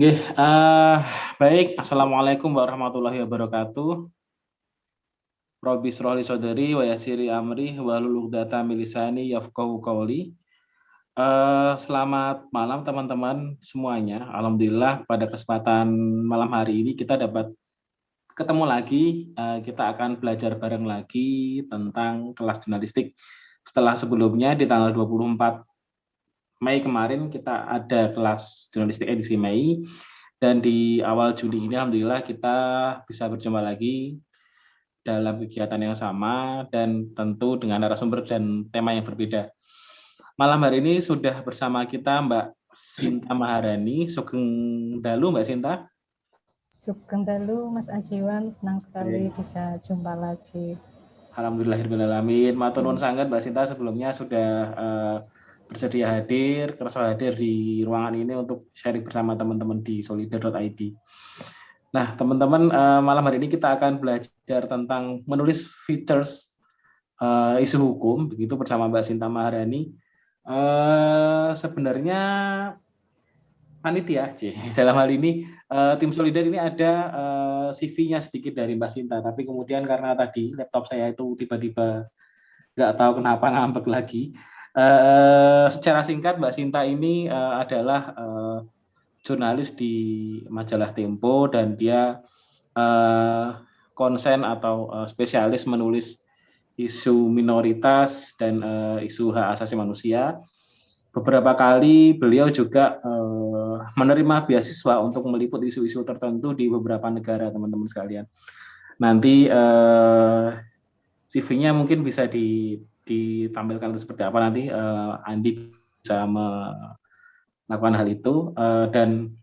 Nggih, uh, baik. Assalamualaikum warahmatullahi wabarakatuh. Robi Srohli Sodari, wa yasiri amri, wa data milisani yafqahu qawli. Uh, selamat malam teman-teman semuanya. Alhamdulillah pada kesempatan malam hari ini kita dapat ketemu lagi. Uh, kita akan belajar bareng lagi tentang kelas jurnalistik. Setelah sebelumnya di tanggal 24 Mei kemarin kita ada kelas jurnalistik edisi Mei dan di awal Juli ini Alhamdulillah kita bisa berjumpa lagi dalam kegiatan yang sama dan tentu dengan narasumber dan tema yang berbeda. Malam hari ini sudah bersama kita Mbak Sinta Maharani. Sugeng Dalu Mbak Sinta. Sugeng Dalu Mas Ajiwan, senang sekali Oke. bisa jumpa lagi. Alhamdulillahirrahmanirrahim. Matur nuwun sangat Mbak Sinta sebelumnya sudah uh, bersedia hadir, kerasa hadir di ruangan ini untuk sharing bersama teman-teman di solidar.id. Nah, teman-teman, uh, malam hari ini kita akan belajar tentang menulis features uh, isu hukum, begitu bersama Mbak Sinta Maharani. Uh, sebenarnya panitia, C. dalam hal ini tim Solidar ini ada CV-nya sedikit dari Mbak Sinta, tapi kemudian karena tadi laptop saya itu tiba-tiba nggak tahu kenapa ngambek lagi. Uh, secara singkat, Mbak Sinta ini uh, adalah uh, jurnalis di majalah Tempo dan dia uh, konsen atau uh, spesialis menulis isu minoritas dan uh, isu hak asasi manusia. Beberapa kali beliau juga uh, menerima beasiswa untuk meliput isu-isu tertentu di beberapa negara, teman-teman sekalian. Nanti uh, CV-nya mungkin bisa ditampilkan seperti apa nanti uh, Andi bisa melakukan hal itu uh, dan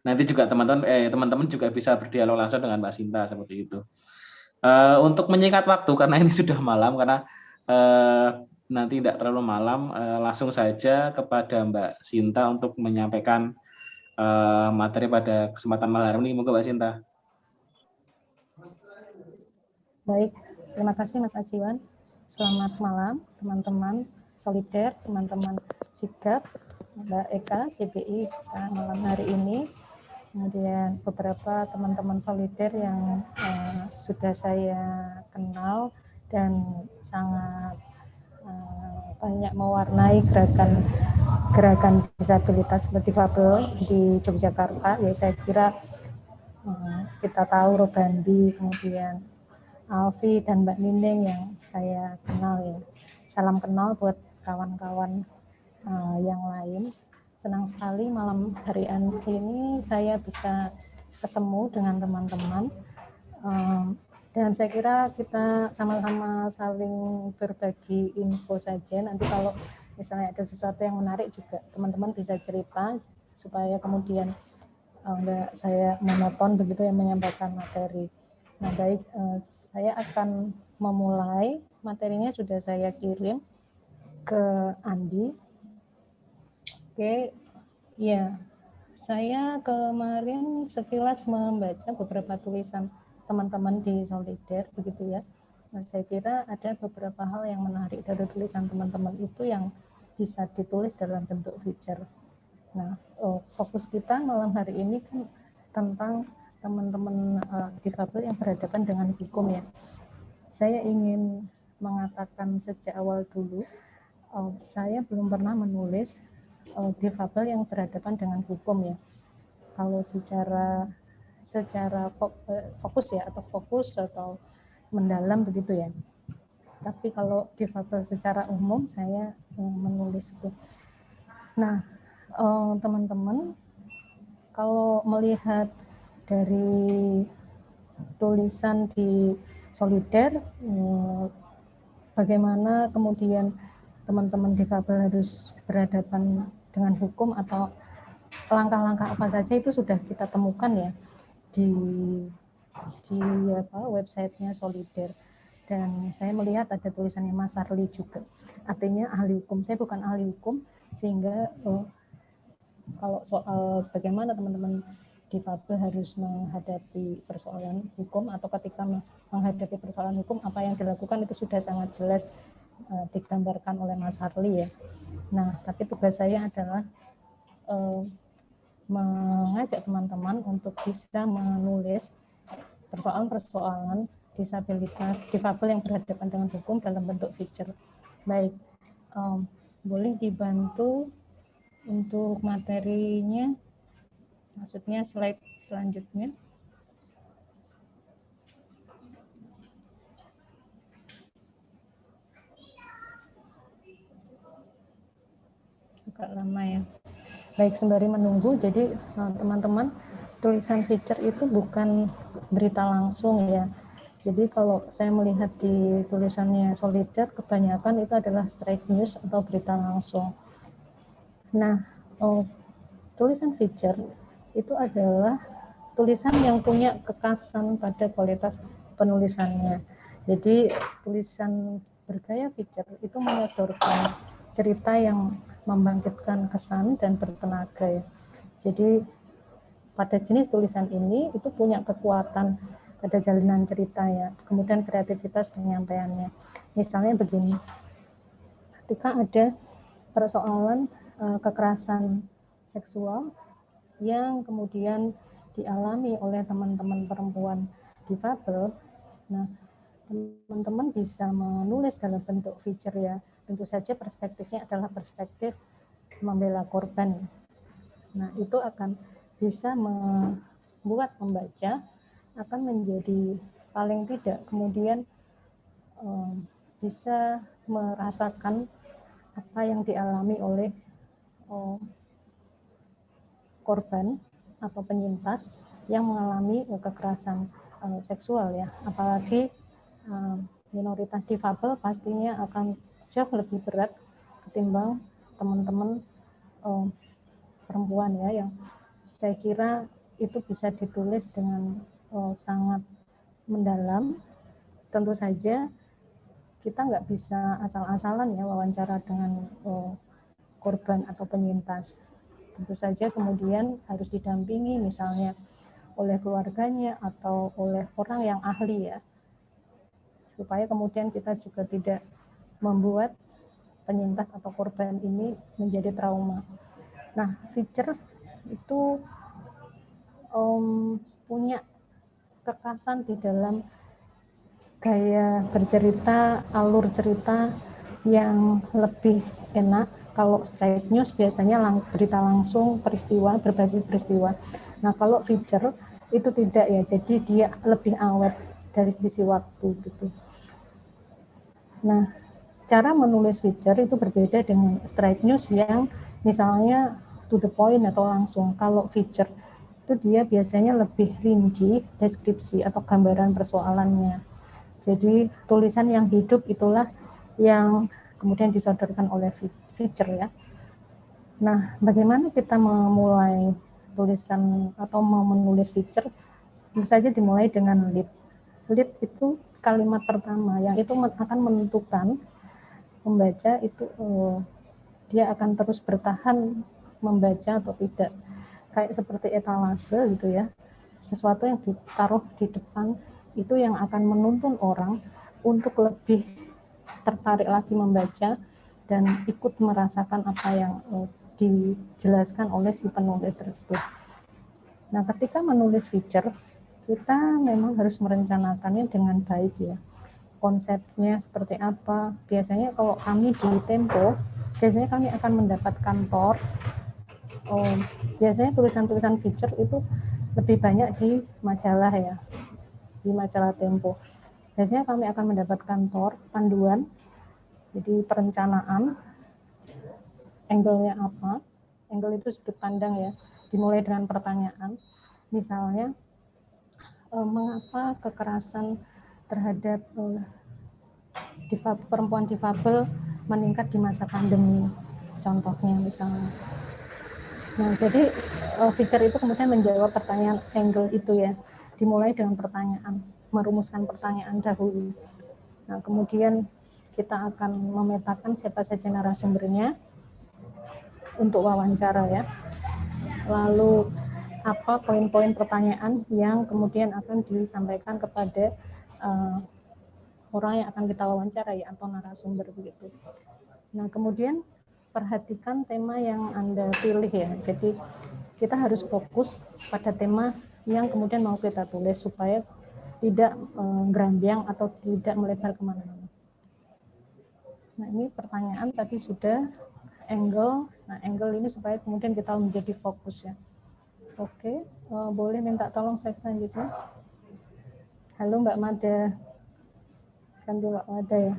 nanti juga teman-teman eh teman-teman juga bisa berdialog langsung dengan Mbak Sinta seperti itu. Uh, untuk menyingkat waktu karena ini sudah malam karena uh, nanti tidak terlalu malam uh, langsung saja kepada Mbak Sinta untuk menyampaikan uh, materi pada kesempatan malam ini. Moga Mbak Sinta. Baik, terima kasih Mas Ajiwan. Selamat malam teman-teman solider, teman-teman sigap. Mbak Eka, CBI malam hari ini. Kemudian beberapa teman-teman solider yang uh, sudah saya kenal dan sangat uh, banyak mewarnai gerakan gerakan disabilitas Fabel di Yogyakarta. Ya saya kira uh, kita tahu Robandi, kemudian Alfi dan Mbak Nining yang saya kenal ya. Salam kenal buat kawan-kawan uh, yang lain. Senang sekali malam hari ini saya bisa ketemu dengan teman-teman. Um, dan saya kira kita sama-sama saling berbagi info saja. Nanti kalau misalnya ada sesuatu yang menarik juga teman-teman bisa cerita supaya kemudian enggak saya monoton begitu yang menyampaikan materi. Nah baik, uh, saya akan memulai materinya sudah saya kirim ke Andi. Oke, ya, saya kemarin sekilas membaca beberapa tulisan teman-teman di Solider, begitu ya. Nah, saya kira ada beberapa hal yang menarik dari tulisan teman-teman itu yang bisa ditulis dalam bentuk feature. Nah, oh, fokus kita malam hari ini kan tentang teman-teman uh, difabel yang berhadapan dengan hukum ya. Saya ingin mengatakan sejak awal dulu uh, saya belum pernah menulis uh, difabel yang berhadapan dengan hukum ya. Kalau secara secara fokus ya atau fokus atau mendalam begitu ya. Tapi kalau difabel secara umum saya uh, menulis itu. Nah, teman-teman, kalau melihat dari tulisan di Solider, bagaimana kemudian teman-teman difabel harus berhadapan dengan hukum atau langkah-langkah apa saja itu sudah kita temukan ya di di apa websitenya Solider. Dan saya melihat ada tulisannya Mas Arli juga. Artinya ahli hukum. Saya bukan ahli hukum sehingga oh, kalau soal bagaimana teman-teman difabel harus menghadapi persoalan hukum atau ketika menghadapi persoalan hukum apa yang dilakukan itu sudah sangat jelas uh, digambarkan oleh Mas Harli ya. Nah, tapi tugas saya adalah uh, mengajak teman-teman untuk bisa menulis persoalan-persoalan disabilitas, difabel yang berhadapan dengan hukum dalam bentuk feature. Baik, um, boleh dibantu untuk materinya, maksudnya slide selanjutnya. Agak lama ya. Baik, sembari menunggu, jadi eh, teman-teman, tulisan feature itu bukan berita langsung ya. Jadi kalau saya melihat di tulisannya Solider, kebanyakan itu adalah straight news atau berita langsung. Nah, oh, tulisan feature itu adalah tulisan yang punya kekasan pada kualitas penulisannya. Jadi tulisan bergaya feature itu menyodorkan cerita yang membangkitkan kesan dan bertenaga. Jadi pada jenis tulisan ini itu punya kekuatan pada jalinan cerita ya. Kemudian kreativitas penyampaiannya. Misalnya begini. Ketika ada persoalan uh, kekerasan seksual yang kemudian dialami oleh teman-teman perempuan difabel, nah teman-teman bisa menulis dalam bentuk feature ya tentu saja perspektifnya adalah perspektif membela korban. Nah, itu akan bisa membuat pembaca akan menjadi paling tidak kemudian um, bisa merasakan apa yang dialami oleh um, korban atau penyintas yang mengalami kekerasan um, seksual ya apalagi um, minoritas difabel pastinya akan jauh lebih berat ketimbang teman-teman oh, perempuan ya yang saya kira itu bisa ditulis dengan oh, sangat mendalam. Tentu saja kita nggak bisa asal-asalan ya wawancara dengan oh, korban atau penyintas. Tentu saja kemudian harus didampingi misalnya oleh keluarganya atau oleh orang yang ahli ya supaya kemudian kita juga tidak membuat penyintas atau korban ini menjadi trauma. Nah, feature itu um, punya kekasan di dalam gaya bercerita, alur cerita yang lebih enak. Kalau straight news biasanya lang berita langsung peristiwa berbasis peristiwa. Nah, kalau feature itu tidak ya, jadi dia lebih awet dari sisi waktu gitu. Nah, cara menulis feature itu berbeda dengan straight news yang misalnya to the point atau langsung. Kalau feature itu dia biasanya lebih rinci deskripsi atau gambaran persoalannya. Jadi tulisan yang hidup itulah yang kemudian disodorkan oleh feature ya. Nah, bagaimana kita memulai tulisan atau menulis feature? Tentu saja dimulai dengan lead. Lead itu kalimat pertama yang itu akan menentukan membaca itu uh, dia akan terus bertahan membaca atau tidak kayak seperti etalase gitu ya sesuatu yang ditaruh di depan itu yang akan menuntun orang untuk lebih tertarik lagi membaca dan ikut merasakan apa yang uh, dijelaskan oleh si penulis tersebut. Nah, ketika menulis feature, kita memang harus merencanakannya dengan baik ya konsepnya seperti apa. Biasanya kalau kami di Tempo, biasanya kami akan mendapat kantor. Oh, biasanya tulisan-tulisan feature itu lebih banyak di majalah ya, di majalah Tempo. Biasanya kami akan mendapat kantor panduan, jadi perencanaan, angle-nya apa, angle itu sudut pandang ya, dimulai dengan pertanyaan, misalnya eh, mengapa kekerasan terhadap difabel, perempuan difabel meningkat di masa pandemi contohnya misalnya. Nah, jadi uh, feature itu kemudian menjawab pertanyaan angle itu ya, dimulai dengan pertanyaan, merumuskan pertanyaan dahulu. Nah, kemudian kita akan memetakan siapa saja narasumbernya untuk wawancara ya. Lalu apa poin-poin pertanyaan yang kemudian akan disampaikan kepada uh, orang yang akan kita wawancara ya atau narasumber begitu. Nah kemudian perhatikan tema yang anda pilih ya. Jadi kita harus fokus pada tema yang kemudian mau kita tulis supaya tidak eh, gerambiang atau tidak melebar ke mana-mana. Nah ini pertanyaan tadi sudah angle. Nah angle ini supaya kemudian kita menjadi fokus ya. Oke, uh, boleh minta tolong slide selanjutnya. Halo Mbak Mada. Kan Mbak Mada ya.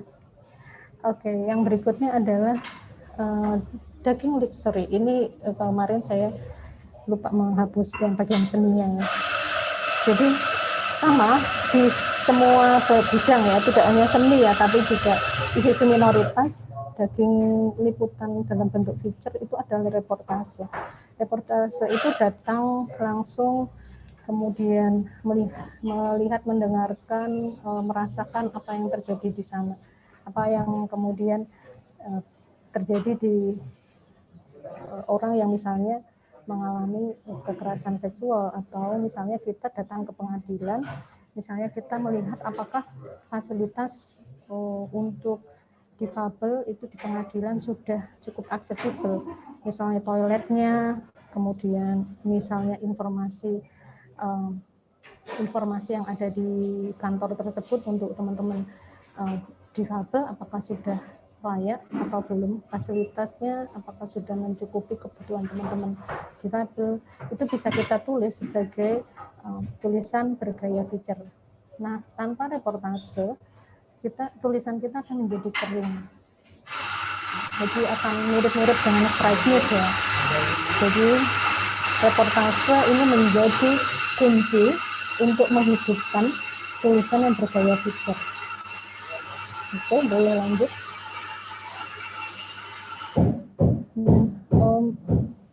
Oke, yang berikutnya adalah uh, daging. Sorry, ini uh, kemarin saya lupa menghapus yang bagian seninya ya. Jadi sama di semua bidang ya, tidak hanya seni ya, tapi juga isu minoritas daging liputan dalam bentuk feature itu adalah reportase. Reportase itu datang langsung kemudian melihat, melihat mendengarkan, e, merasakan apa yang terjadi di sana, apa yang kemudian e, terjadi di e, orang yang misalnya mengalami kekerasan seksual atau misalnya kita datang ke pengadilan, misalnya kita melihat apakah fasilitas untuk difabel itu di pengadilan sudah cukup aksesibel. Misalnya toiletnya, kemudian misalnya informasi um, informasi yang ada di kantor tersebut untuk teman-teman uh, difabel apakah sudah layak atau belum fasilitasnya apakah sudah mencukupi kebutuhan teman-teman difabel itu bisa kita tulis sebagai um, tulisan bergaya feature. Nah, tanpa reportase kita tulisan kita akan menjadi kering. Jadi akan mirip-mirip dengan strike ya. Jadi reportase ini menjadi kunci untuk menghidupkan tulisan yang bergaya picture. Oke, boleh lanjut. Um,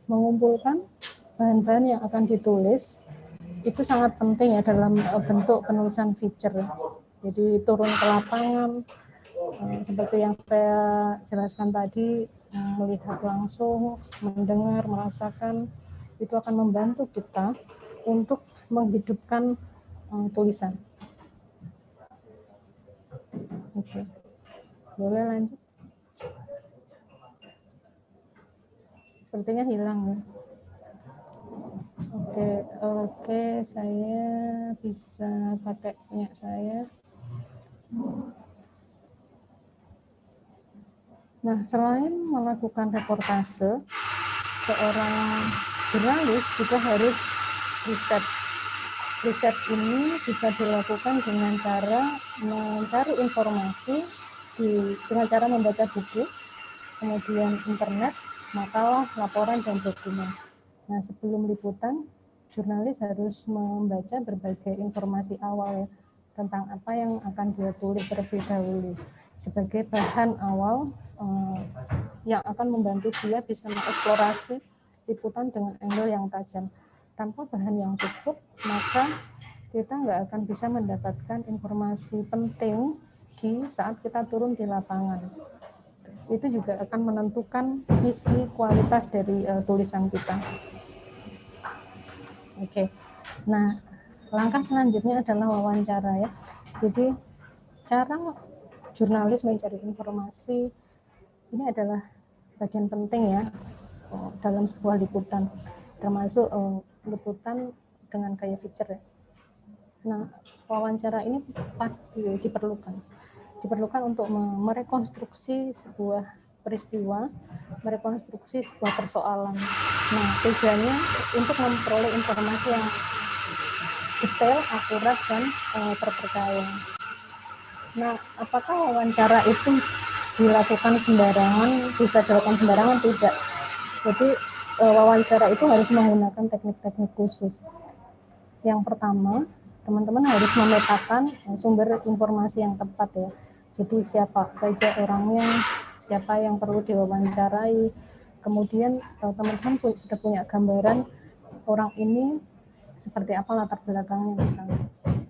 mengumpulkan bahan-bahan yang akan ditulis itu sangat penting ya dalam uh, bentuk penulisan feature. Jadi turun ke lapangan, eh, seperti yang saya jelaskan tadi, eh, melihat langsung, mendengar, merasakan, itu akan membantu kita untuk menghidupkan eh, tulisan. Oke, boleh lanjut. Sepertinya hilang ya. Oke, oke, saya bisa pakai punya saya. Nah, selain melakukan reportase, seorang jurnalis juga harus riset. Riset ini bisa dilakukan dengan cara mencari informasi di, dengan cara membaca buku, kemudian internet, makalah, laporan, dan dokumen. Nah, sebelum liputan, jurnalis harus membaca berbagai informasi awal tentang apa yang akan dia tulis terlebih dahulu sebagai bahan awal uh, yang akan membantu dia bisa mengeksplorasi liputan dengan angle yang tajam. Tanpa bahan yang cukup, maka kita nggak akan bisa mendapatkan informasi penting di saat kita turun di lapangan. Itu juga akan menentukan isi kualitas dari uh, tulisan kita. Oke, okay. nah langkah selanjutnya adalah wawancara ya. Jadi cara jurnalis mencari informasi ini adalah bagian penting ya oh, dalam sebuah liputan, termasuk uh, liputan dengan gaya feature ya. Nah, wawancara ini pasti diperlukan. Diperlukan untuk merekonstruksi sebuah peristiwa, merekonstruksi sebuah persoalan. Nah, tujuannya untuk memperoleh informasi yang detail, akurat, dan uh, terpercaya. Nah, apakah wawancara itu dilakukan sembarangan, bisa dilakukan sembarangan? Tidak. Jadi uh, wawancara itu harus menggunakan teknik-teknik khusus. Yang pertama, teman-teman harus memetakan sumber informasi yang tepat ya. Jadi siapa saja orangnya, siapa yang perlu diwawancarai, kemudian teman-teman sudah punya gambaran orang ini seperti apa latar belakangnya misalnya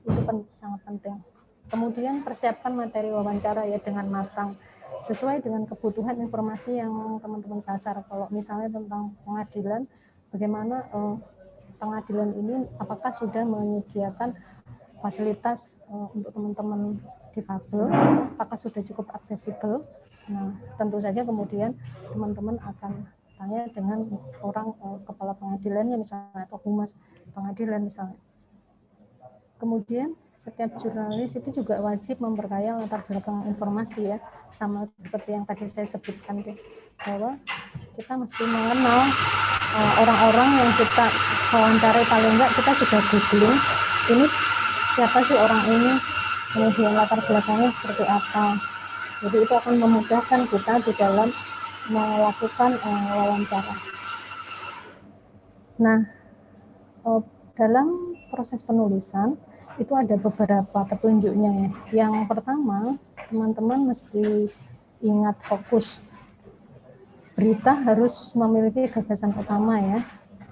itu pen, sangat penting. Kemudian persiapkan materi wawancara ya dengan matang. Sesuai dengan kebutuhan informasi yang teman-teman sasar. Kalau misalnya tentang pengadilan bagaimana eh, pengadilan ini apakah sudah menyediakan fasilitas eh, untuk teman-teman difabel? Apakah sudah cukup aksesibel? Nah tentu saja kemudian teman-teman akan tanya dengan orang uh, kepala pengadilannya misalnya atau humas pengadilan misalnya. Kemudian setiap jurnalis itu juga wajib memperkaya latar belakang informasi ya, sama seperti yang tadi saya sebutkan deh, bahwa kita mesti mengenal eh, orang-orang yang kita wawancarai paling enggak kita sudah googling ini siapa sih orang ini, kemudian latar belakangnya seperti apa. Jadi itu akan memudahkan kita di dalam melakukan uh, wawancara. Nah, uh, dalam proses penulisan itu ada beberapa petunjuknya ya. Yang pertama, teman-teman mesti ingat fokus. Berita harus memiliki gagasan utama ya.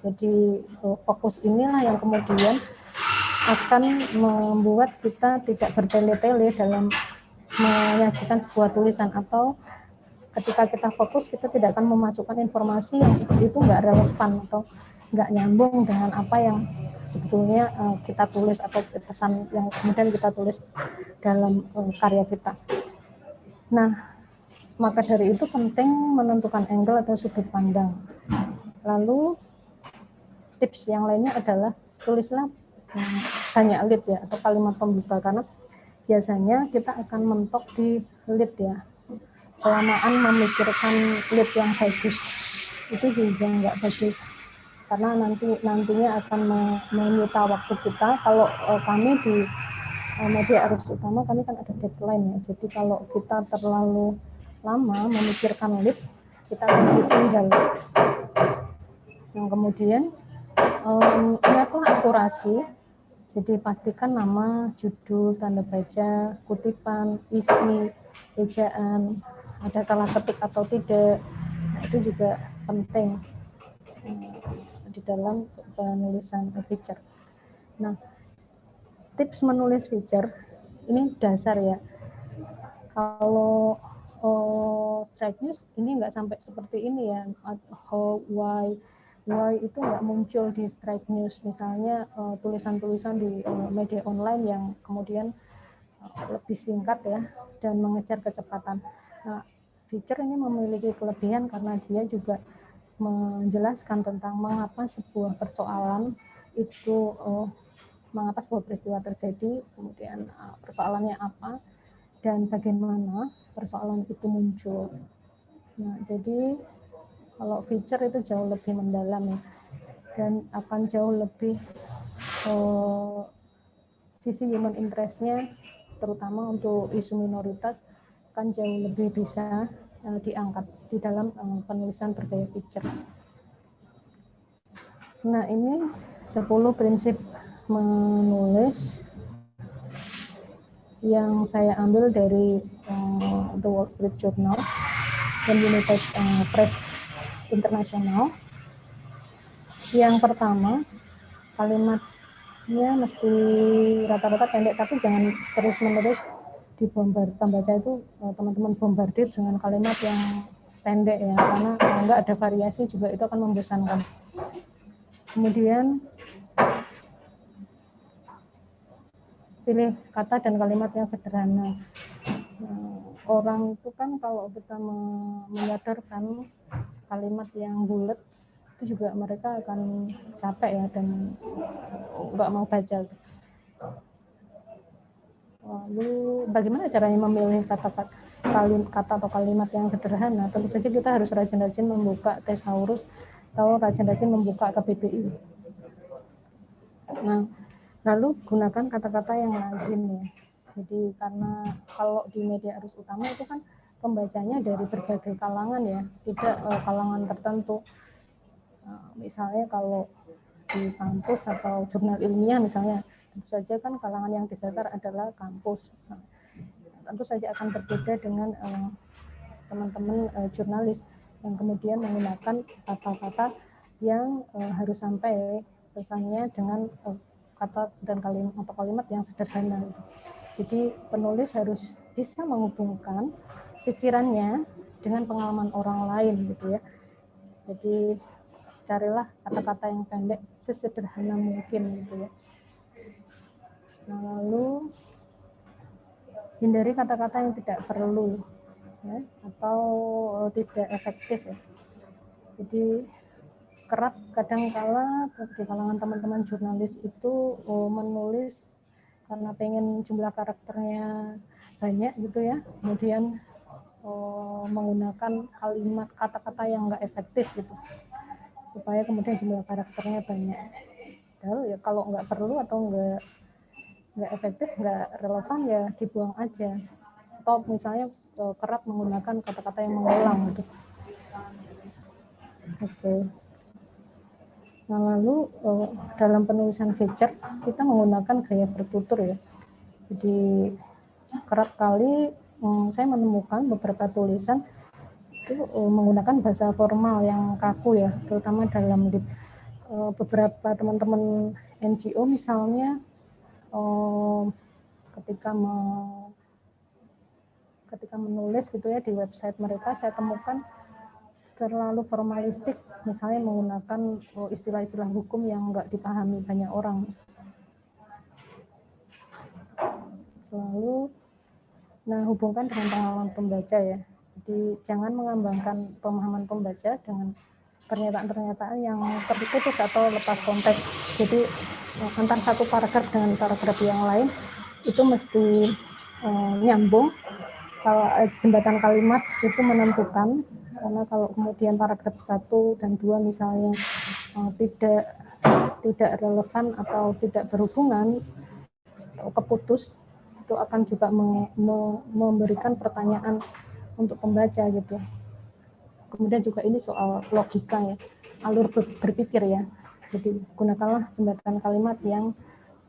Jadi fokus inilah yang kemudian akan membuat kita tidak bertele-tele dalam menyajikan sebuah tulisan atau ketika kita fokus kita tidak akan memasukkan informasi yang seperti itu nggak relevan atau nggak nyambung dengan apa yang sebetulnya uh, kita tulis atau pesan yang kemudian kita tulis dalam uh, karya kita. Nah, maka dari itu penting menentukan angle atau sudut pandang. Lalu tips yang lainnya adalah tulislah um, banyak lead ya atau kalimat pembuka karena biasanya kita akan mentok di lead ya. Kelamaan memikirkan lead yang bagus itu juga nggak bagus karena nanti nantinya akan menyita waktu kita. Kalau uh, kami di uh, media arus utama kami kan ada deadline ya. Jadi kalau kita terlalu lama memikirkan lead, kita akan ditinggal. Yang kemudian um, ingatlah akurasi. Jadi pastikan nama, judul, tanda baca, kutipan, isi, ejaan, ada salah ketik atau tidak, itu juga penting di dalam penulisan feature. Nah, tips menulis feature ini dasar ya. Kalau oh, strike news ini nggak sampai seperti ini ya. How, why, why itu nggak muncul di strike news. Misalnya eh, tulisan-tulisan uh, di uh, media online yang kemudian lebih singkat ya dan mengejar kecepatan. Feature ini memiliki kelebihan karena dia juga menjelaskan tentang mengapa sebuah persoalan itu uh, mengapa sebuah peristiwa terjadi, kemudian uh, persoalannya apa dan bagaimana persoalan itu muncul. Nah, jadi kalau feature itu jauh lebih mendalam ya dan akan jauh lebih uh, sisi human interestnya terutama untuk isu minoritas akan jauh lebih bisa uh, diangkat di dalam uh, penulisan bergaya picture. Nah, ini 10 prinsip menulis yang saya ambil dari uh, The Wall Street Journal dan United uh, Press International. Yang pertama, kalimatnya mesti rata-rata pendek, tapi jangan terus-menerus dibombar pembaca itu teman-teman bombardir dengan kalimat yang pendek ya karena kalau nggak ada variasi juga itu akan membosankan. Kemudian pilih kata dan kalimat yang sederhana. Nah, orang itu kan kalau kita menyadarkan kalimat yang bulat itu juga mereka akan capek ya dan nggak mau baca lalu bagaimana caranya memilih kata-kata kata atau kalimat yang sederhana, tentu saja kita harus rajin-rajin membuka tesaurus atau rajin-rajin membuka KBBI. Nah, lalu gunakan kata-kata yang lazim ya. Jadi karena kalau di media arus utama itu kan pembacanya dari berbagai kalangan ya, tidak uh, kalangan tertentu. Uh, misalnya kalau di kampus atau jurnal ilmiah misalnya, tentu saja kan kalangan yang disasar adalah kampus. Tentu saja akan berbeda dengan eh, teman-teman uh, jurnalis yang kemudian menggunakan kata-kata yang uh, harus sampai pesannya dengan uh, kata dan kalimat atau kalimat yang sederhana. Jadi penulis harus bisa menghubungkan pikirannya dengan pengalaman orang lain gitu ya. Jadi carilah kata-kata yang pendek sesederhana mungkin gitu ya. Lalu hindari kata-kata yang tidak perlu ya, atau tidak efektif ya. Jadi kerap kadang kala di kalangan teman-teman jurnalis itu oh, menulis karena pengen jumlah karakternya banyak gitu ya, kemudian oh, menggunakan kalimat kata-kata yang enggak efektif gitu, supaya kemudian jumlah karakternya banyak. Padahal ya kalau nggak perlu atau nggak nggak efektif, nggak relevan ya dibuang aja. Atau misalnya oh, kerap menggunakan kata-kata yang mengulang gitu. Oke. Nah, lalu uh, dalam penulisan feature kita menggunakan gaya bertutur ya. Jadi kerap kali um, saya menemukan beberapa tulisan itu uh, menggunakan bahasa formal yang kaku ya, terutama dalam beberapa teman-teman NGO misalnya uh, ketika me, ketika menulis gitu ya di website mereka saya temukan terlalu formalistik, misalnya menggunakan oh, istilah-istilah hukum yang nggak dipahami banyak orang. Selalu, nah hubungkan dengan pengalaman pembaca ya. Jadi jangan mengambangkan pemahaman pembaca dengan pernyataan-pernyataan yang terputus atau lepas konteks. Jadi antar satu paragraf dengan paragraf yang lain itu mesti eh, nyambung. Kalau eh, jembatan kalimat itu menentukan karena kalau kemudian paragraf satu dan dua misalnya uh, tidak tidak relevan atau tidak berhubungan atau keputus itu akan juga me, me, memberikan pertanyaan untuk pembaca gitu. Kemudian juga ini soal logika ya, alur berpikir ya. Jadi gunakanlah jembatan kalimat yang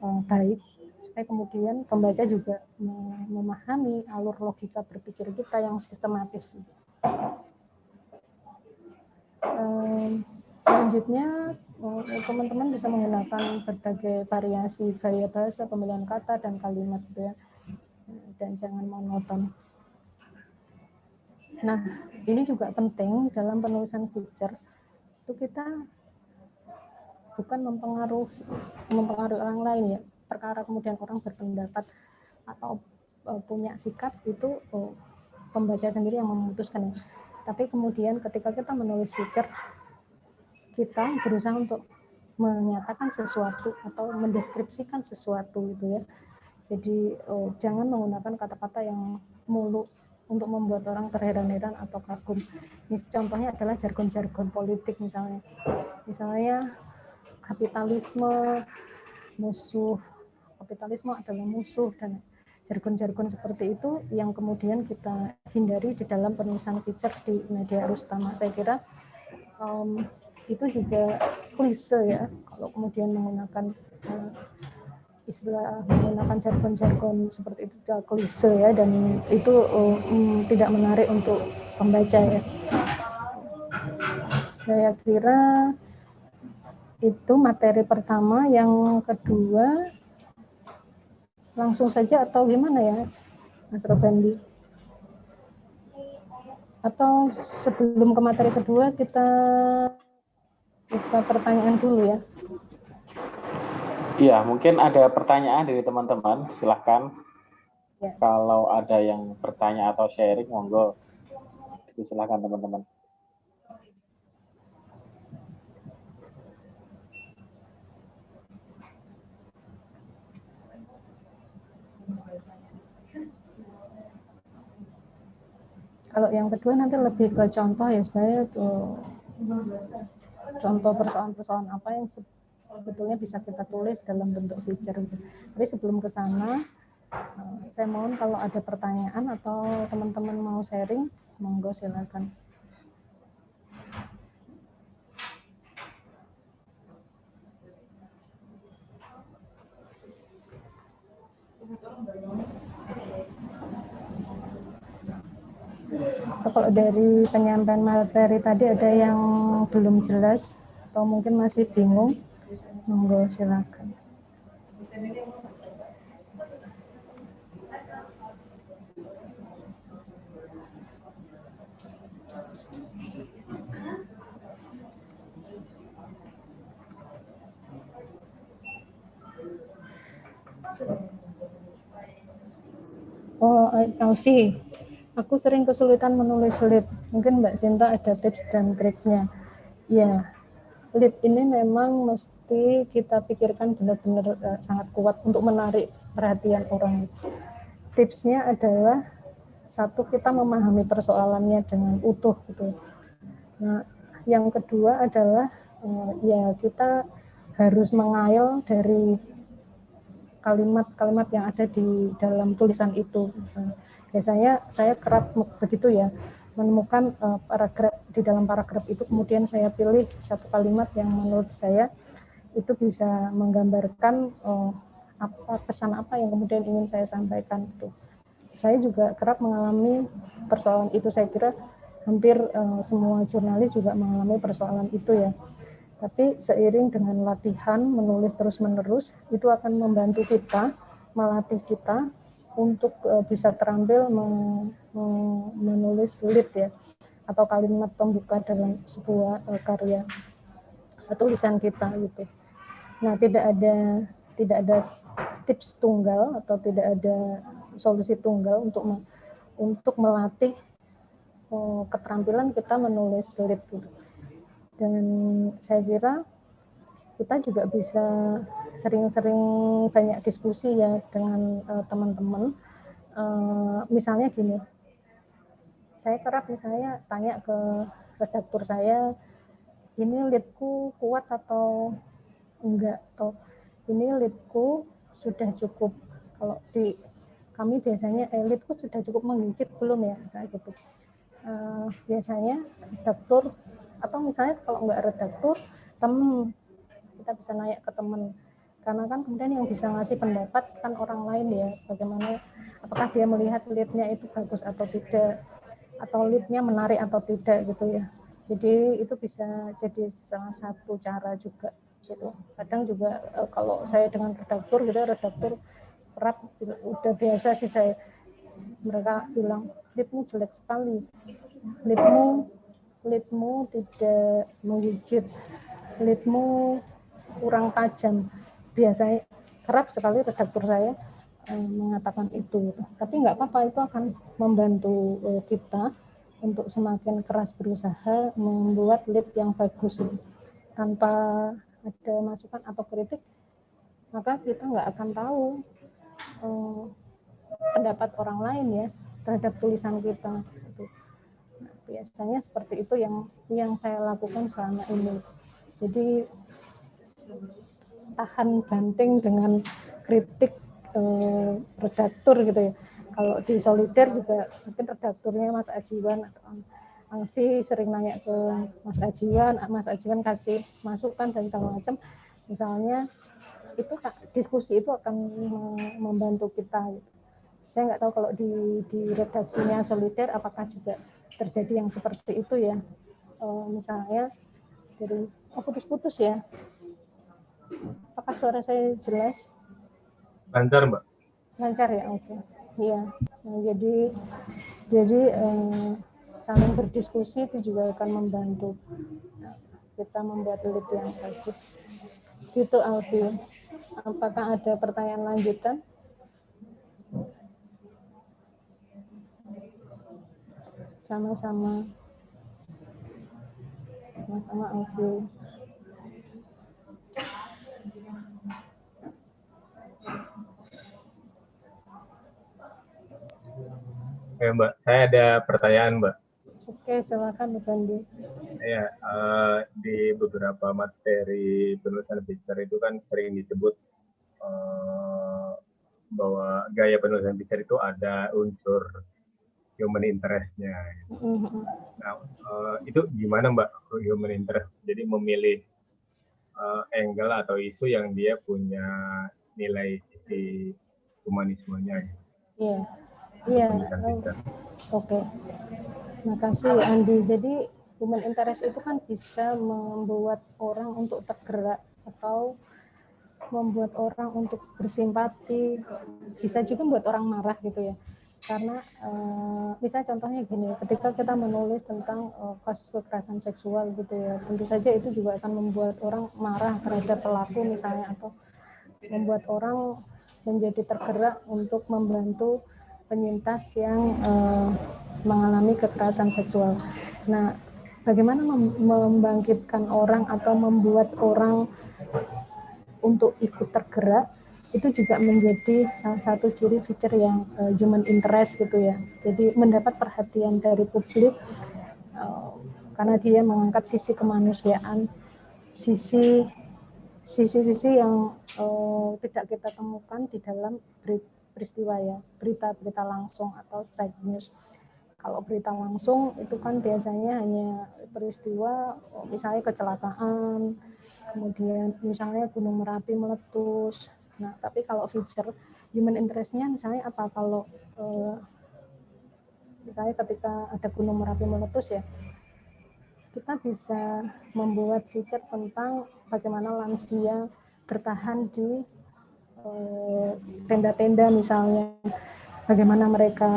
uh, baik supaya kemudian pembaca juga memahami alur logika berpikir kita yang sistematis selanjutnya eh, teman-teman bisa menggunakan berbagai variasi gaya bahasa, pemilihan kata dan kalimat gitu ya. Dan jangan monoton. Nah, ini juga penting dalam penulisan feature itu kita bukan mempengaruhi mempengaruhi orang lain ya. Perkara kemudian orang berpendapat atau eh, punya sikap itu oh, pembaca sendiri yang memutuskan ya tapi kemudian ketika kita menulis feature, kita berusaha untuk menyatakan sesuatu atau mendeskripsikan sesuatu gitu ya. Jadi oh, jangan menggunakan kata-kata yang mulu untuk membuat orang terheran-heran atau kagum. Contohnya adalah jargon-jargon politik misalnya. Misalnya kapitalisme, musuh, kapitalisme adalah musuh dan jargon-jargon seperti itu yang kemudian kita hindari di dalam penulisan feature di media arus utama. Saya kira um, itu juga klise ya kalau kemudian menggunakan uh, istilah menggunakan jargon-jargon seperti itu juga klise ya dan itu um, tidak menarik untuk pembaca ya. Saya kira itu materi pertama, yang kedua langsung saja atau gimana ya Mas Robandi? Atau sebelum ke materi kedua kita kita pertanyaan dulu ya. Iya, mungkin ada pertanyaan dari teman-teman, silahkan. Ya. Kalau ada yang bertanya atau sharing, monggo. Silahkan teman-teman. Kalau yang kedua nanti lebih ke contoh ya sebenarnya tuh contoh persoalan-persoalan apa yang sebetulnya bisa kita tulis dalam bentuk feature gitu. Tapi sebelum ke sana, eh, saya mohon kalau ada pertanyaan atau teman-teman mau sharing, monggo silakan. Atau kalau dari penyampaian materi tadi ada yang belum jelas atau mungkin masih bingung, monggo silakan. Oh, Alfi, Aku sering kesulitan menulis lead. Mungkin Mbak Sinta ada tips dan triknya. Ya, lead ini memang mesti kita pikirkan benar-benar uh, sangat kuat untuk menarik perhatian orang. Tipsnya adalah satu kita memahami persoalannya dengan utuh gitu. Nah, yang kedua adalah uh, ya kita harus mengail dari kalimat-kalimat yang ada di dalam tulisan itu. Biasanya saya kerap begitu ya, menemukan uh, paragraf di dalam paragraf itu kemudian saya pilih satu kalimat yang menurut saya itu bisa menggambarkan uh, apa pesan apa yang kemudian ingin saya sampaikan itu. Saya juga kerap mengalami persoalan itu. Saya kira hampir uh, semua jurnalis juga mengalami persoalan itu ya. Tapi seiring dengan latihan menulis terus-menerus itu akan membantu kita melatih kita untuk uh, bisa terampil menulis lead ya atau kalimat pembuka dalam sebuah uh, karya tulisan kita gitu. Nah, tidak ada tidak ada tips tunggal atau tidak ada solusi tunggal untuk untuk melatih uh, keterampilan kita menulis lead gitu. Dan saya kira kita juga bisa sering-sering banyak diskusi ya dengan uh, teman-teman. Uh, misalnya gini, saya kerap misalnya tanya ke redaktur saya, ini leadku kuat atau enggak, atau ini leadku sudah cukup. Kalau di kami biasanya eh, leadku sudah cukup menggigit belum ya, saya gitu. Uh, biasanya redaktur atau misalnya kalau enggak redaktur, teman kita bisa naik ke teman karena kan kemudian yang bisa ngasih pendapat kan orang lain ya. Bagaimana apakah dia melihat leadnya itu bagus atau tidak? Atau leadnya menarik atau tidak gitu ya. Jadi itu bisa jadi salah satu cara juga gitu. Kadang juga eh, kalau saya dengan redaktur gitu redaktur kerap udah biasa sih saya. Mereka bilang leadmu jelek sekali. Leadmu leadmu tidak menggigit. Leadmu kurang tajam. Biasanya kerap sekali redaktur saya eh, mengatakan itu. Tapi nggak apa-apa, itu akan membantu eh, kita untuk semakin keras berusaha membuat lead yang bagus. Tanpa ada masukan atau kritik, maka kita nggak akan tahu eh, pendapat orang lain ya terhadap tulisan kita. Nah, biasanya seperti itu yang yang saya lakukan selama ini. Jadi tahan banting dengan kritik eh, redaktur gitu ya. Kalau di Solider juga mungkin redakturnya Mas Ajiwan atau Alfi sering nanya ke Mas Ajiwan, Mas Ajiwan kasih masukan dan segala macam. Misalnya itu diskusi itu akan membantu kita. Gitu. Saya nggak tahu kalau di, di redaksinya Solider apakah juga terjadi yang seperti itu ya. Uh, misalnya dari oh putus-putus ya Apakah suara saya jelas? Lancar, Mbak. Lancar ya, oke. Okay. Iya. Nah, jadi jadi eh, saling berdiskusi itu juga akan membantu kita membuat lead yang bagus. Gitu Alfi. Apakah ada pertanyaan lanjutan? Sama-sama. Sama-sama Alfi. Ya Mbak, saya ada pertanyaan Mbak. Oke, silakan Bu Bandi. Ya, uh, di beberapa materi penulisan picture itu kan sering disebut uh, bahwa gaya penulisan picture itu ada unsur human interest-nya. Mm-hmm. Nah, uh, itu gimana Mbak human interest? Jadi memilih uh, angle atau isu yang dia punya nilai di humanismenya. Iya. Iya. Oke. Terima kasih Andi. Jadi human interest itu kan bisa membuat orang untuk tergerak atau membuat orang untuk bersimpati, bisa juga membuat orang marah gitu ya. Karena uh, misalnya contohnya gini, ketika kita menulis tentang uh, kasus kekerasan seksual gitu ya, tentu saja itu juga akan membuat orang marah terhadap pelaku misalnya atau membuat orang menjadi tergerak untuk membantu penyintas yang uh, mengalami kekerasan seksual. Nah, bagaimana membangkitkan orang atau membuat orang untuk ikut tergerak itu juga menjadi salah satu ciri feature yang uh, human interest gitu ya. Jadi mendapat perhatian dari publik uh, karena dia mengangkat sisi kemanusiaan, sisi sisi-sisi yang uh, tidak kita temukan di dalam peristiwa ya, berita-berita langsung atau strike news. Kalau berita langsung itu kan biasanya hanya peristiwa misalnya kecelakaan, kemudian misalnya Gunung Merapi meletus, Nah, tapi kalau feature human interest-nya misalnya apa? Kalau uh, misalnya ketika ada gunung Merapi meletus ya, kita bisa membuat feature tentang bagaimana lansia bertahan di eh, tenda-tenda uh, misalnya, bagaimana mereka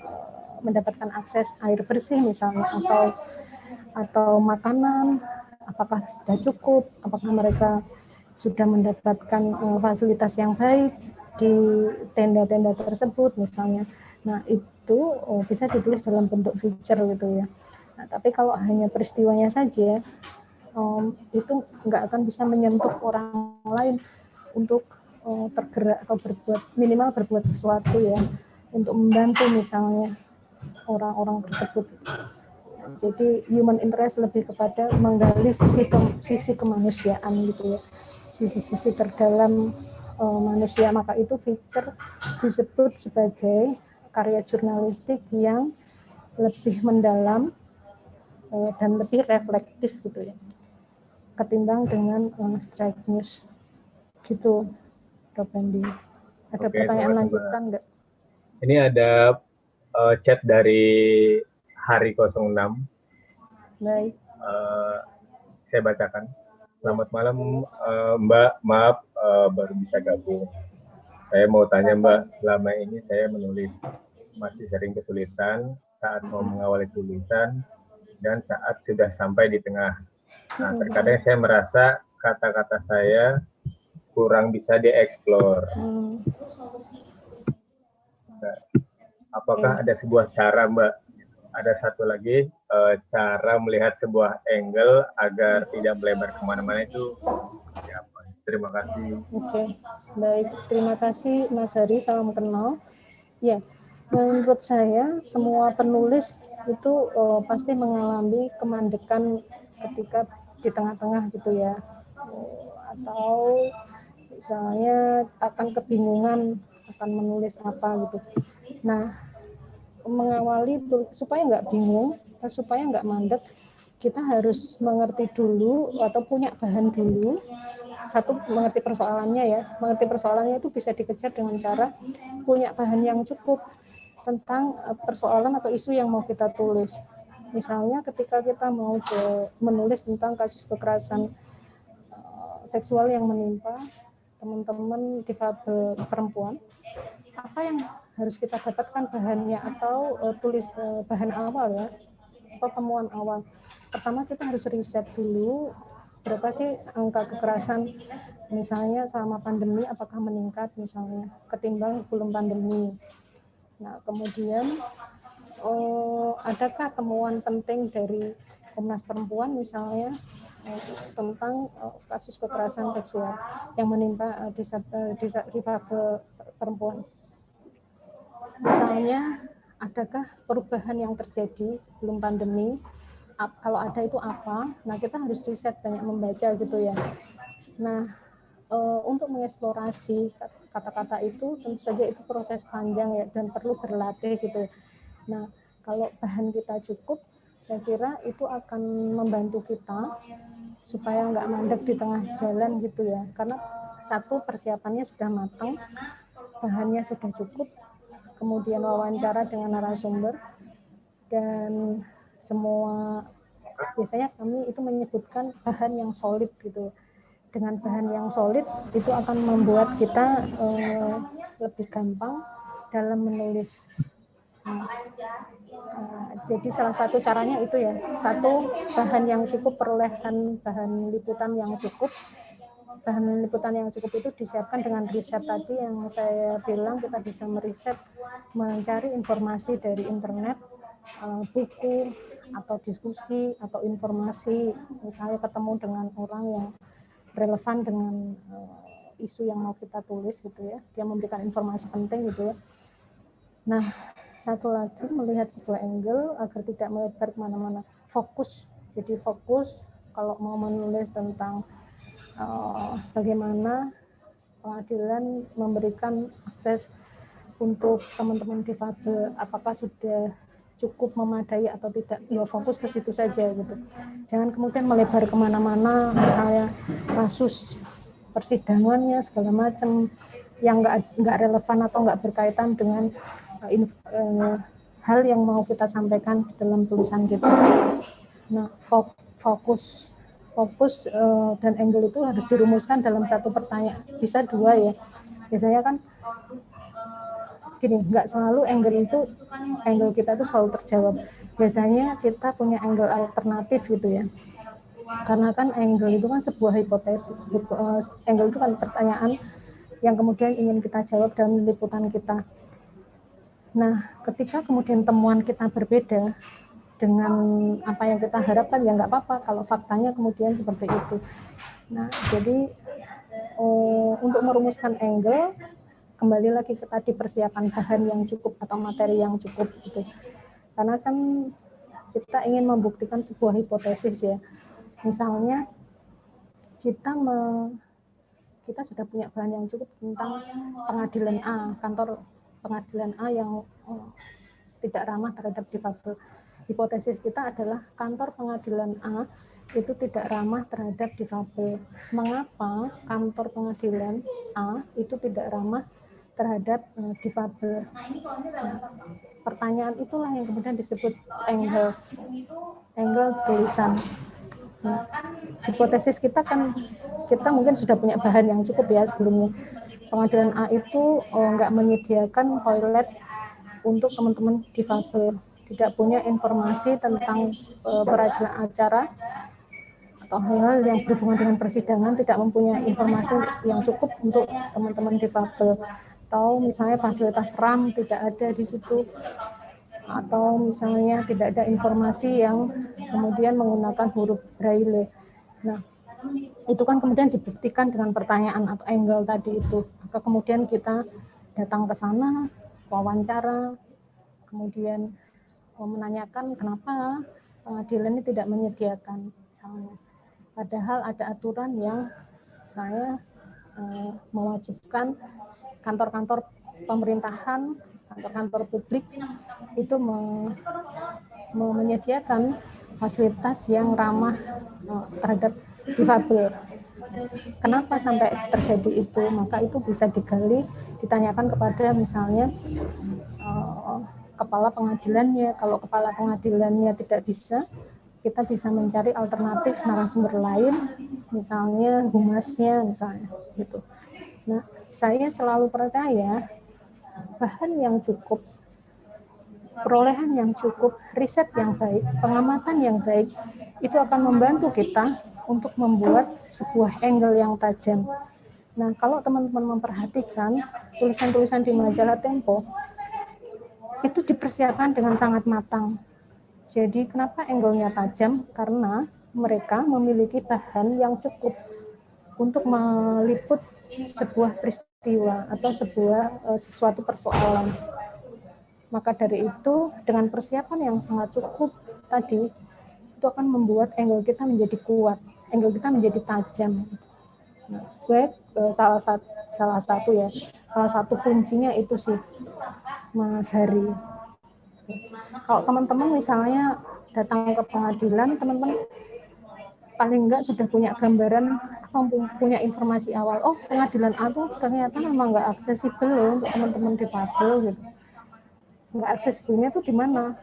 uh, mendapatkan akses air bersih misalnya atau atau makanan apakah sudah cukup, apakah mereka sudah mendapatkan uh, fasilitas yang baik di tenda-tenda tersebut misalnya. Nah, itu oh, bisa ditulis dalam bentuk feature gitu ya. Nah, tapi kalau hanya peristiwanya saja um, itu nggak akan bisa menyentuh orang lain untuk uh, tergerak atau berbuat minimal berbuat sesuatu ya untuk membantu misalnya orang-orang tersebut. Jadi human interest lebih kepada menggali sisi ke, sisi kemanusiaan gitu ya. Sisi-sisi terdalam uh, manusia. Maka itu feature disebut sebagai karya jurnalistik yang lebih mendalam uh, dan lebih reflektif gitu ya ketimbang dengan uh, strike news gitu Dok Andi ada Oke, pertanyaan lanjutan enggak ini ada uh, chat dari hari 06 baik. Uh, saya bacakan. Selamat malam uh, Mbak, maaf uh, baru bisa gabung. Saya mau tanya Mbak, selama ini saya menulis masih sering kesulitan saat mau mengawali tulisan dan saat sudah sampai di tengah. Nah, terkadang saya merasa kata-kata saya kurang bisa dieksplor. Nah, apakah ada sebuah cara Mbak? Ada satu lagi uh, cara melihat sebuah angle agar tidak melebar ke mana-mana itu ya, terima kasih. Oke okay. baik. Terima kasih Mas Hari salam kenal. Ya menurut saya semua penulis itu uh, pasti mengalami kemandekan ketika di tengah-tengah gitu ya. Atau misalnya akan kebingungan akan menulis apa gitu nah mengawali supaya nggak bingung, supaya nggak mandek, kita harus mengerti dulu atau punya bahan dulu. Satu mengerti persoalannya ya, mengerti persoalannya itu bisa dikejar dengan cara punya bahan yang cukup tentang eh, persoalan atau isu yang mau kita tulis. Misalnya ketika kita mau menulis tentang kasus kekerasan uh, seksual yang menimpa teman-teman difabel perempuan, apa yang harus kita dapatkan bahannya atau uh, tulis uh, bahan awal ya atau temuan awal. Pertama kita harus riset dulu berapa sih angka kekerasan misalnya selama pandemi apakah meningkat misalnya ketimbang belum pandemi. Nah kemudian uh, adakah temuan penting dari Komnas Perempuan misalnya tentang kasus kekerasan seksual yang menimpa difabel perempuan. Misalnya adakah perubahan yang terjadi sebelum pandemi? Kalau ada itu apa? Nah kita harus riset banyak membaca gitu ya. Nah untuk mengeksplorasi kata-kata itu tentu saja itu proses panjang ya dan perlu berlatih gitu. Nah kalau bahan kita cukup saya kira itu akan membantu kita supaya nggak mandek di tengah jalan gitu ya karena satu persiapannya sudah matang bahannya sudah cukup kemudian wawancara dengan narasumber, dan semua biasanya kami itu menyebutkan bahan yang solid gitu. Dengan bahan yang solid itu akan membuat kita eh, lebih gampang dalam menulis. Nah, jadi salah satu caranya itu ya satu bahan yang cukup perolehan bahan liputan yang cukup. Bahan liputan yang cukup itu disiapkan dengan riset tadi yang saya bilang kita bisa meriset mencari informasi dari internet, eh, buku, atau diskusi atau informasi. Misalnya ketemu dengan orang yang relevan dengan uh, isu yang mau kita tulis gitu ya. Dia memberikan informasi penting gitu ya nah satu lagi melihat sebuah angle agar tidak melebar ke mana-mana. Fokus jadi fokus kalau mau menulis tentang uh, bagaimana pengadilan memberikan akses untuk teman-teman difabel apakah sudah cukup memadai atau tidak. Ya fokus ke situ saja gitu. Jangan kemudian melebar ke mana-mana misalnya kasus persidangannya segala macam yang nggak nggak relevan atau nggak berkaitan dengan uh, hal yang mau kita sampaikan dalam tulisan kita nah fokus fokus uh, dan angle itu harus dirumuskan dalam satu pertanyaan bisa dua ya biasanya kan gini, nggak selalu angle itu angle kita itu selalu terjawab. Biasanya kita punya angle alternatif gitu ya. Karena kan angle itu kan sebuah hipotesis. Eh, angle itu kan pertanyaan yang kemudian ingin kita jawab dalam liputan kita. Nah, ketika kemudian temuan kita berbeda dengan apa yang kita harapkan ya nggak apa-apa kalau faktanya kemudian seperti itu. Nah, jadi oh, untuk merumuskan angle kembali lagi ke tadi persiapan bahan yang cukup atau materi yang cukup gitu. Karena kan kita ingin membuktikan sebuah hipotesis ya. Misalnya kita me, kita sudah punya bahan yang cukup tentang pengadilan A, kantor pengadilan A yang oh, tidak ramah terhadap difabel. Hipotesis kita adalah kantor pengadilan A itu tidak ramah terhadap difabel. Mengapa kantor pengadilan A itu tidak ramah terhadap uh, difabel. Pertanyaan itulah yang kemudian disebut angle angle tulisan. Hipotesis kita kan kita mungkin sudah punya bahan yang cukup ya sebelumnya. Pengadilan A itu oh, nggak menyediakan toilet untuk teman-teman difabel, tidak punya informasi tentang uh, peradilan acara atau hal-hal yang berhubungan dengan persidangan tidak mempunyai informasi yang cukup untuk teman-teman difabel atau misalnya fasilitas RAM tidak ada di situ atau misalnya tidak ada informasi yang kemudian menggunakan huruf braille. Nah, itu kan kemudian dibuktikan dengan pertanyaan atau angle tadi itu. Kemudian kita datang ke sana, wawancara, kemudian menanyakan kenapa pengadilan ini tidak menyediakan misalnya. Padahal ada aturan yang saya eh, mewajibkan kantor-kantor pemerintahan, kantor-kantor publik itu me, me menyediakan fasilitas yang ramah terhadap difabel. Kenapa sampai terjadi itu? Maka itu bisa digali, ditanyakan kepada misalnya uh, kepala pengadilannya. Kalau kepala pengadilannya tidak bisa, kita bisa mencari alternatif narasumber lain, misalnya humasnya, misalnya gitu. Nah, saya selalu percaya bahan yang cukup, perolehan yang cukup, riset yang baik, pengamatan yang baik, itu akan membantu kita untuk membuat sebuah angle yang tajam. Nah, kalau teman-teman memperhatikan tulisan-tulisan di majalah Tempo, itu dipersiapkan dengan sangat matang. Jadi, kenapa angle-nya tajam? Karena mereka memiliki bahan yang cukup untuk meliput sebuah peristiwa atau sebuah uh, sesuatu persoalan. Maka dari itu dengan persiapan yang sangat cukup tadi itu akan membuat angle kita menjadi kuat, angle kita menjadi tajam. Nah, uh, salah satu salah satu ya, salah satu kuncinya itu sih Mas Hari. Kalau teman-teman misalnya datang ke pengadilan, teman-teman paling enggak sudah punya gambaran atau punya informasi awal oh pengadilan aku ternyata memang enggak aksesibel loh untuk teman-teman di difabel gitu enggak aksesibelnya tuh di mana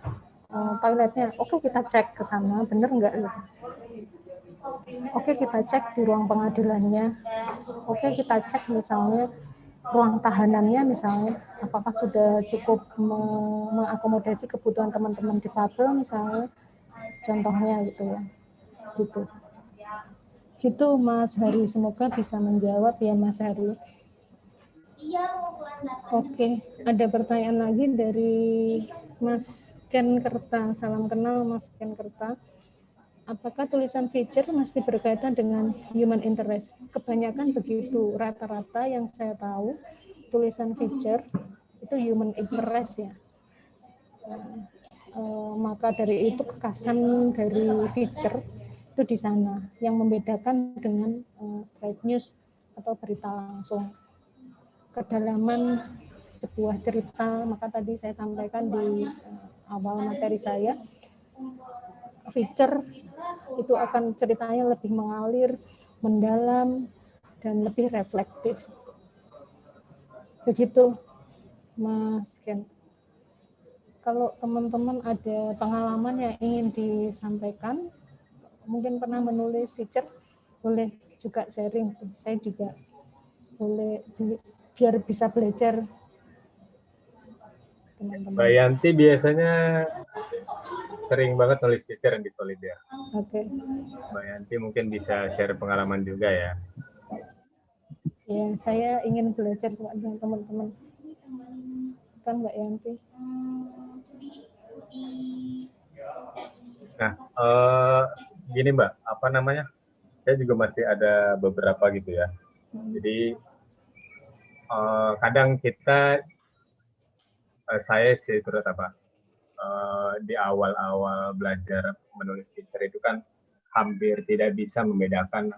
uh, toiletnya oke kita cek ke sana bener enggak gitu oke kita cek di ruang pengadilannya. Oke kita cek misalnya ruang tahanannya misalnya apakah sudah cukup mengakomodasi kebutuhan teman-teman di difabel misalnya. Contohnya gitu ya. Gitu. Gitu Mas Hari, semoga bisa menjawab ya Mas Hari. Oke, ada pertanyaan lagi dari Mas Ken Kerta, salam kenal Mas Ken Kerta. Apakah tulisan feature mesti berkaitan dengan human interest? Kebanyakan begitu, rata-rata yang saya tahu tulisan feature itu human interest ya. Eh, maka dari itu kekasan dari feature itu di sana yang membedakan dengan uh, straight news atau berita langsung kedalaman sebuah cerita maka tadi saya sampaikan di awal materi saya feature itu akan ceritanya lebih mengalir mendalam dan lebih reflektif begitu Mas Ken kalau teman-teman ada pengalaman yang ingin disampaikan mungkin pernah menulis feature, boleh juga sharing. Saya juga boleh biar bisa belajar teman-teman. Mbak Yanti biasanya sering banget nulis feature di Solidia. Oke. Okay. Mbak Yanti mungkin bisa share pengalaman juga ya. Ya, saya ingin belajar dengan teman-teman. Kan Mbak Yanti. Nah, uh, gini Mbak, apa namanya? Saya juga masih ada beberapa gitu ya. Jadi uh, kadang kita, uh, saya sih terus apa, uh, di awal-awal belajar menulis feature itu kan hampir tidak bisa membedakan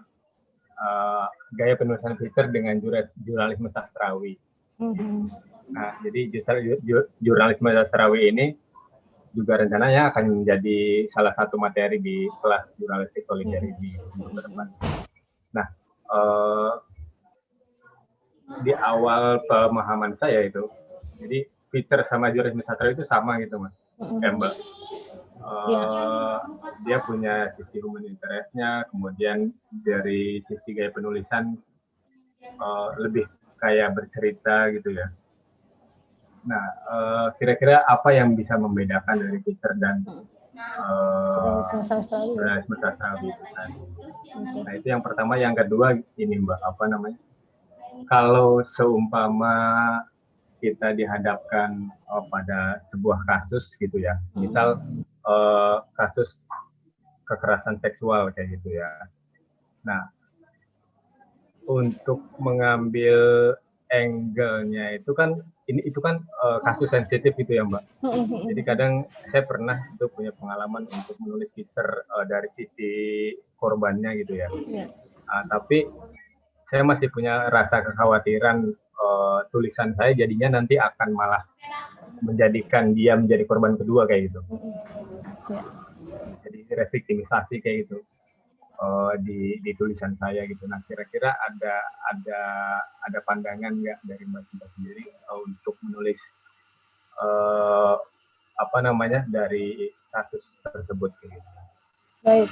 uh, gaya penulisan feature dengan jurnalisme sastrawi. Mm-hmm. Nah, jadi justru jurnalisme sastrawi ini juga rencananya akan menjadi salah satu materi di kelas jurnalistik solidarity di depan. Nah, eh, di awal pemahaman saya itu, jadi Peter sama jurnalisme sastra itu sama gitu mas, Campbell. Uh, dia punya sisi human interest-nya, kemudian dari sisi gaya penulisan uh, lebih kayak bercerita gitu ya. Nah, eh, kira-kira uh, apa yang bisa membedakan dari Peter dan uh, sastrawi itu kan? Nah, itu yang pertama. Yang kedua ini Mbak, apa namanya? Kalau seumpama kita dihadapkan uh, pada sebuah kasus gitu ya, misal uh, kasus kekerasan seksual kayak gitu ya. Nah, untuk mengambil angle-nya itu kan ini itu kan uh, kasus sensitif gitu ya Mbak. Jadi kadang saya pernah itu punya pengalaman untuk menulis feature uh, dari sisi korbannya gitu ya. Yeah. Uh, tapi saya masih punya rasa kekhawatiran uh, tulisan saya jadinya nanti akan malah menjadikan dia menjadi korban kedua kayak gitu. Yeah. Jadi reviktimisasi kayak gitu uh, di, di tulisan saya gitu. Nah kira-kira ada ada ada pandangan nggak dari Mbak Cinta sendiri uh, untuk menulis uh, apa namanya dari kasus tersebut gitu. Baik,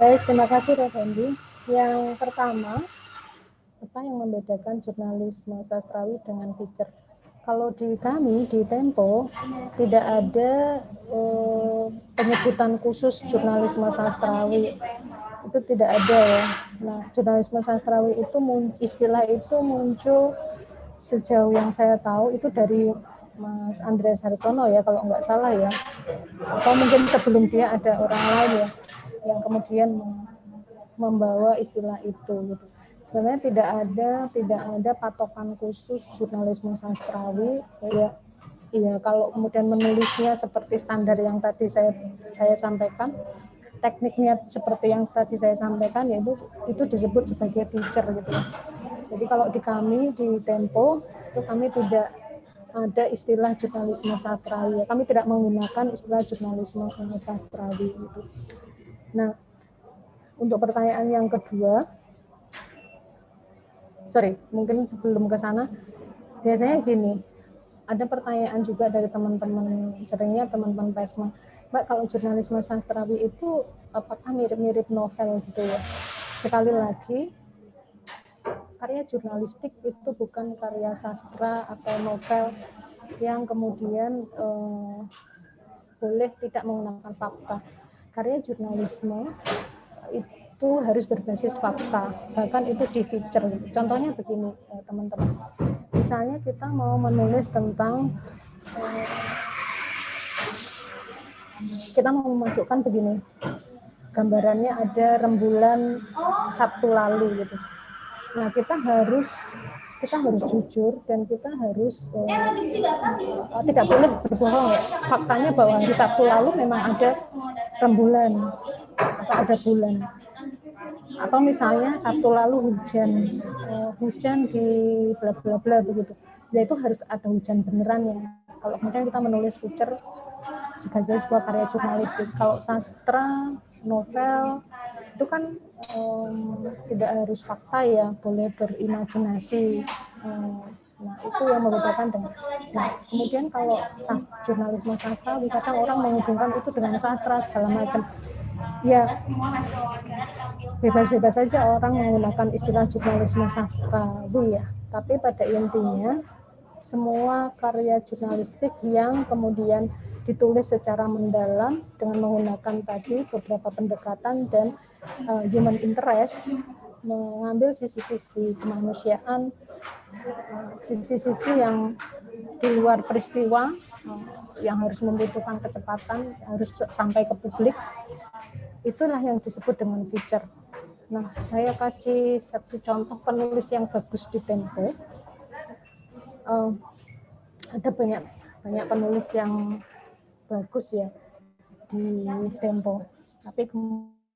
baik terima kasih Revendi. Yang pertama apa yang membedakan jurnalisme sastrawi dengan feature? Kalau di kami di Tempo tidak ada eh, penyebutan khusus jurnalisme sastrawi itu tidak ada ya. Nah, jurnalisme sastrawi itu istilah itu muncul sejauh yang saya tahu itu dari Mas Andreas Harsono ya kalau nggak salah ya. Atau mungkin sebelum dia ada orang lain ya yang kemudian membawa istilah itu gitu. Sebenarnya tidak ada tidak ada patokan khusus jurnalisme sastrawi ya Iya, kalau kemudian menulisnya seperti standar yang tadi saya saya sampaikan, tekniknya seperti yang tadi saya sampaikan yaitu itu disebut sebagai feature gitu Jadi kalau di kami di Tempo itu kami tidak ada istilah jurnalisme sastrawi. Kami tidak menggunakan istilah jurnalisme sastrawi gitu. Nah, untuk pertanyaan yang kedua, sorry, mungkin sebelum ke sana, biasanya gini, ada pertanyaan juga dari teman-teman, seringnya teman-teman persma, Mbak kalau jurnalisme sastrawi itu apakah mirip-mirip novel gitu ya? Sekali lagi, karya jurnalistik itu bukan karya sastra atau novel yang kemudian eh, boleh tidak menggunakan fakta. Karya jurnalisme itu harus berbasis fakta, bahkan itu di feature. Contohnya begini, eh, teman-teman. Misalnya kita mau menulis tentang eh, kita mau memasukkan begini gambarannya ada rembulan Sabtu lalu gitu nah kita harus kita harus jujur dan kita harus uh, tidak boleh berbohong ya faktanya bahwa di Sabtu lalu memang ada rembulan atau ada bulan atau misalnya Sabtu lalu hujan uh, hujan di bla bla bla begitu. Ya itu harus ada hujan beneran ya. Kalau kemudian kita menulis feature sebagai sebuah karya jurnalistik. Kalau sastra novel itu kan um, tidak harus fakta ya boleh berimajinasi. Um, nah itu yang membedakan dengan nah kemudian kalau sas, jurnalisme sastra kadang orang menghubungkan itu dengan sastra segala macam ya. Bebas-bebas saja orang menggunakan istilah jurnalisme sastra bu ya. Tapi pada intinya semua karya jurnalistik yang kemudian ditulis secara mendalam dengan menggunakan tadi beberapa pendekatan dan uh, human interest mengambil sisi-sisi kemanusiaan sisi-sisi yang di luar peristiwa yang harus membutuhkan kecepatan harus sampai ke publik itulah yang disebut dengan feature nah saya kasih satu contoh penulis yang bagus di Tempo uh, ada banyak banyak penulis yang bagus ya di Tempo. Tapi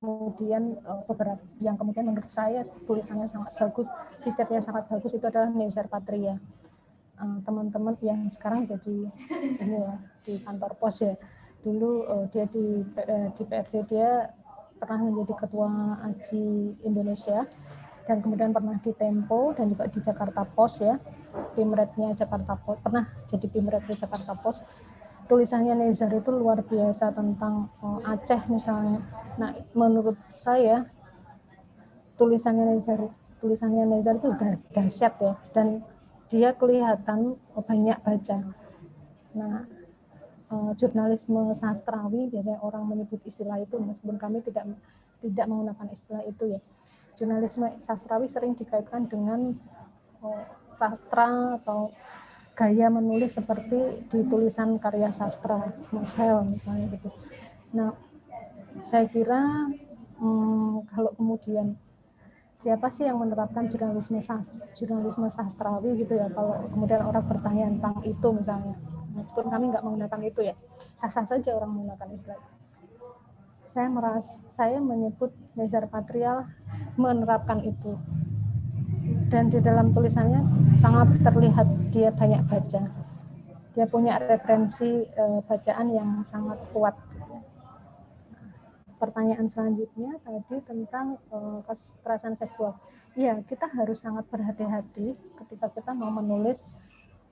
eh, beberapa yang kemudian menurut saya tulisannya sangat bagus, feature-nya sangat bagus itu adalah Nezar Patria. Eh, teman-teman yang sekarang jadi ini ya di kantor pos ya. Dulu eh, dia di di PRD dia pernah menjadi ketua AJI Indonesia dan kemudian pernah di Tempo dan juga di Jakarta Pos ya. Pimretnya Jakarta Pos pernah jadi Pimret di Jakarta Pos tulisannya Nezar itu luar biasa tentang uh, Aceh misalnya. Nah, menurut saya tulisannya Nezar tulisannya Nezar itu sudah dahsyat ya dan dia kelihatan banyak baca. Nah, uh, jurnalisme sastrawi biasanya orang menyebut istilah itu meskipun kami tidak tidak menggunakan istilah itu ya. Jurnalisme sastrawi sering dikaitkan dengan uh, sastra atau gaya menulis seperti di tulisan karya sastra novel misalnya gitu. Nah, saya kira hmm, kalau kemudian siapa sih yang menerapkan jurnalisme sastra, jurnalisme sastrawi gitu ya kalau kemudian orang bertanya tentang itu misalnya? Meskipun kami nggak menggunakan itu ya sah-sah saja orang menggunakan istilah. Saya meras saya menyebut Nezar Patrial menerapkan itu dan di dalam tulisannya sangat terlihat dia banyak baca. Dia punya referensi uh, bacaan yang sangat kuat. Pertanyaan selanjutnya tadi tentang uh, kasus kekerasan seksual. Iya, kita harus sangat berhati-hati ketika kita mau menulis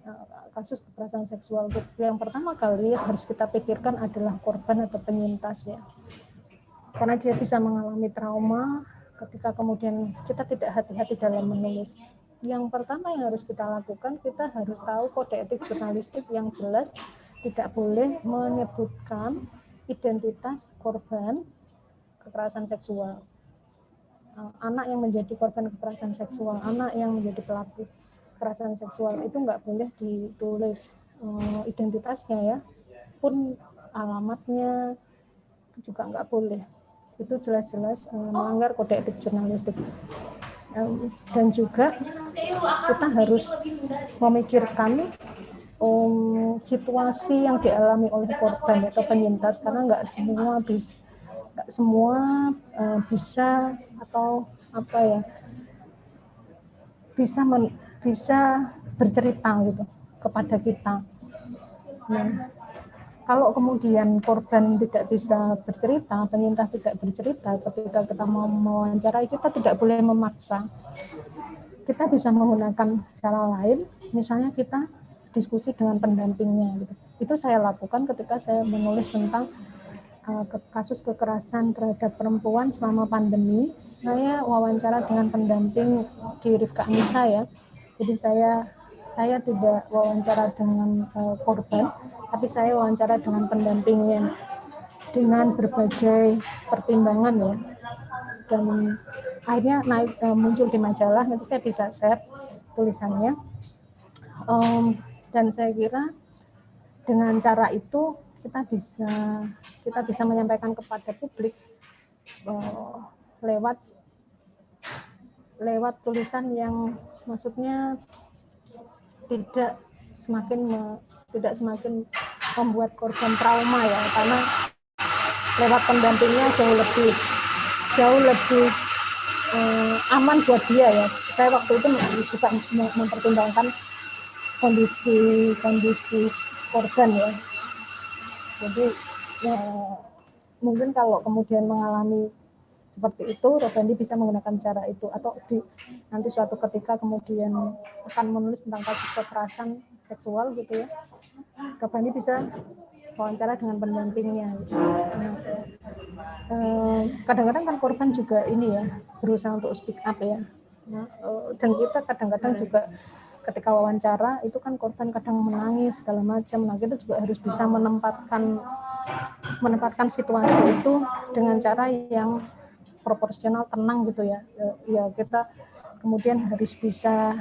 uh, kasus kekerasan seksual. Yang pertama kali harus kita pikirkan adalah korban atau penyintas ya. Karena dia bisa mengalami trauma, ketika kemudian kita tidak hati-hati dalam menulis. Yang pertama yang harus kita lakukan, kita harus tahu kode etik jurnalistik yang jelas, tidak boleh menyebutkan identitas korban kekerasan seksual. Eh, anak yang menjadi korban kekerasan seksual, anak yang menjadi pelaku kekerasan seksual itu nggak boleh ditulis eh, identitasnya ya, pun alamatnya juga nggak boleh itu jelas-jelas uh, melanggar kode etik jurnalistik um, dan juga kita harus memikirkan um, situasi yang dialami oleh korban atau penyintas karena nggak semua bisa nggak semua uh, bisa atau apa ya bisa men, bisa bercerita gitu kepada kita. Nah, kalau kemudian korban tidak bisa bercerita, penyintas tidak bercerita, ketika kita mau mewawancarai, kita tidak boleh memaksa. Kita bisa menggunakan cara lain, misalnya kita diskusi dengan pendampingnya. Gitu. Itu saya lakukan ketika saya menulis tentang uh, kasus kekerasan terhadap perempuan selama pandemi. Saya wawancara dengan pendamping di Rifka Anissa ya. Jadi saya saya tidak wawancara dengan uh, korban, tapi saya wawancara dengan pendampingnya dengan berbagai pertimbangan ya. Dan akhirnya naik uh, muncul di majalah nanti saya bisa share tulisannya. Um, dan saya kira dengan cara itu kita bisa kita bisa menyampaikan kepada publik uh, lewat lewat tulisan yang maksudnya tidak semakin me, tidak semakin membuat korban trauma ya karena lewat pendampingnya jauh lebih jauh lebih eh, aman buat dia ya. Saya waktu itu juga mempertimbangkan kondisi kondisi korban ya. Jadi ya, mungkin kalau kemudian mengalami seperti itu, Robandi bisa menggunakan cara itu atau di nanti suatu ketika kemudian akan menulis tentang kasus kekerasan seksual gitu ya, Robandi bisa wawancara dengan pendampingnya. Gitu. Eh, kadang-kadang kan korban juga ini ya berusaha untuk speak up ya, nah, eh, dan kita kadang-kadang juga ketika wawancara itu kan korban kadang menangis segala macam. Nah kita juga harus bisa menempatkan menempatkan situasi itu dengan cara yang proporsional tenang gitu ya. ya kita kemudian harus bisa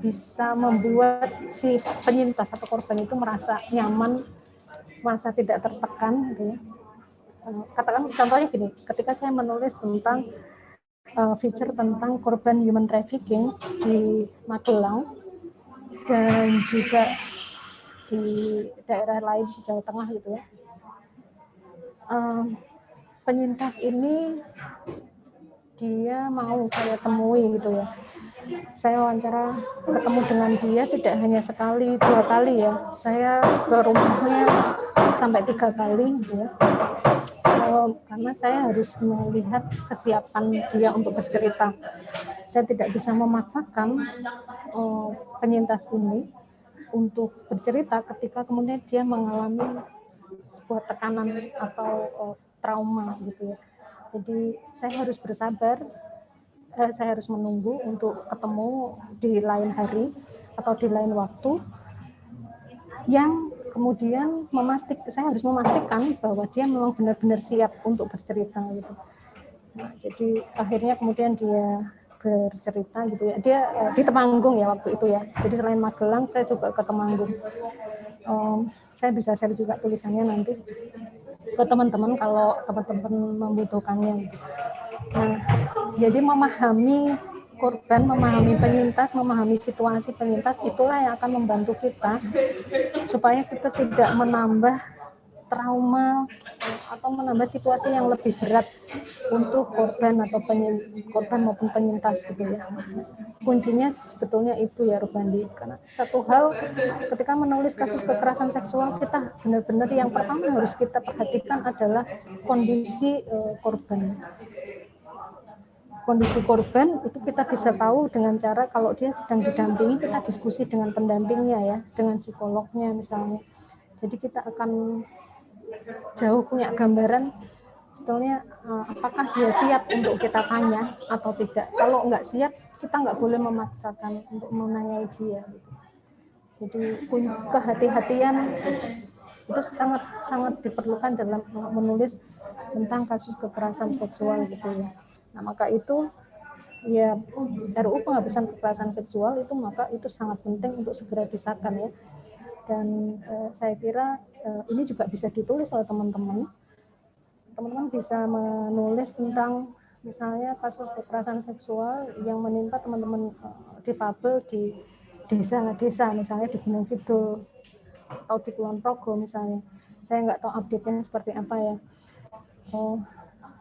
bisa membuat si penyintas atau korban itu merasa nyaman merasa tidak tertekan gitu ya eh, katakan contohnya gini ketika saya menulis tentang uh, feature tentang korban human trafficking di Magelang dan juga di daerah lain di Jawa Tengah gitu ya um, penyintas ini dia mau saya temui gitu ya. Saya wawancara ketemu dengan dia tidak hanya sekali dua kali ya. Saya ke rumahnya sampai tiga kali gitu ya. Karena saya harus melihat kesiapan dia untuk bercerita. Saya tidak bisa memaksakan um, penyintas ini untuk bercerita ketika kemudian dia mengalami sebuah tekanan atau uh, trauma gitu ya. Jadi saya harus bersabar, eh, saya harus menunggu untuk ketemu di lain hari atau di lain waktu yang kemudian memastik saya harus memastikan bahwa dia memang benar-benar siap untuk bercerita gitu. Nah, jadi akhirnya kemudian dia bercerita gitu ya. Dia eh, di Temanggung ya waktu itu ya. Jadi selain Magelang saya juga ke Temanggung. Um, saya bisa share juga tulisannya nanti ke teman-teman kalau teman-teman membutuhkannya. Nah, jadi memahami korban, memahami penyintas, memahami situasi penyintas, itulah yang akan membantu kita supaya kita tidak menambah trauma atau menambah situasi yang lebih berat untuk korban atau penyintas, korban maupun penyintas gitu ya. Kuncinya sebetulnya itu ya Rubandi. Karena satu hal ketika menulis kasus kekerasan seksual kita benar-benar yang pertama harus kita perhatikan adalah kondisi uh, korban kondisi korban itu kita bisa tahu dengan cara kalau dia sedang didampingi kita diskusi dengan pendampingnya ya dengan psikolognya misalnya jadi kita akan jauh punya gambaran sebetulnya uh, apakah dia siap untuk kita tanya atau tidak. Kalau nggak siap, kita nggak boleh memaksakan untuk menanyai dia. Jadi kehati-hatian itu sangat sangat diperlukan dalam menulis tentang kasus kekerasan seksual gitu ya. Nah maka itu ya RUU penghapusan kekerasan seksual itu maka itu sangat penting untuk segera disahkan ya dan uh, saya kira ini juga bisa ditulis oleh teman-teman. Teman-teman bisa menulis tentang misalnya kasus kekerasan seksual yang menimpa teman-teman uh, difabel di desa-desa misalnya di Gunung Kidul atau di Kulon Progo misalnya. Saya nggak tahu update-nya seperti apa ya. Oh,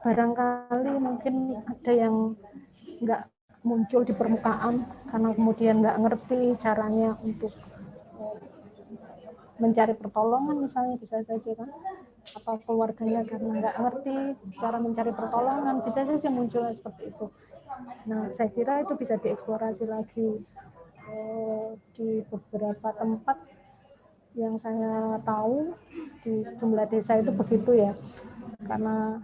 barangkali mungkin ada yang nggak muncul di permukaan karena kemudian nggak ngerti caranya untuk mencari pertolongan misalnya bisa saja kan. Atau keluarganya karena nggak ngerti cara mencari pertolongan bisa saja muncul seperti itu. Nah saya kira itu bisa dieksplorasi lagi eh, di beberapa tempat yang saya tahu di sejumlah desa itu begitu ya. Karena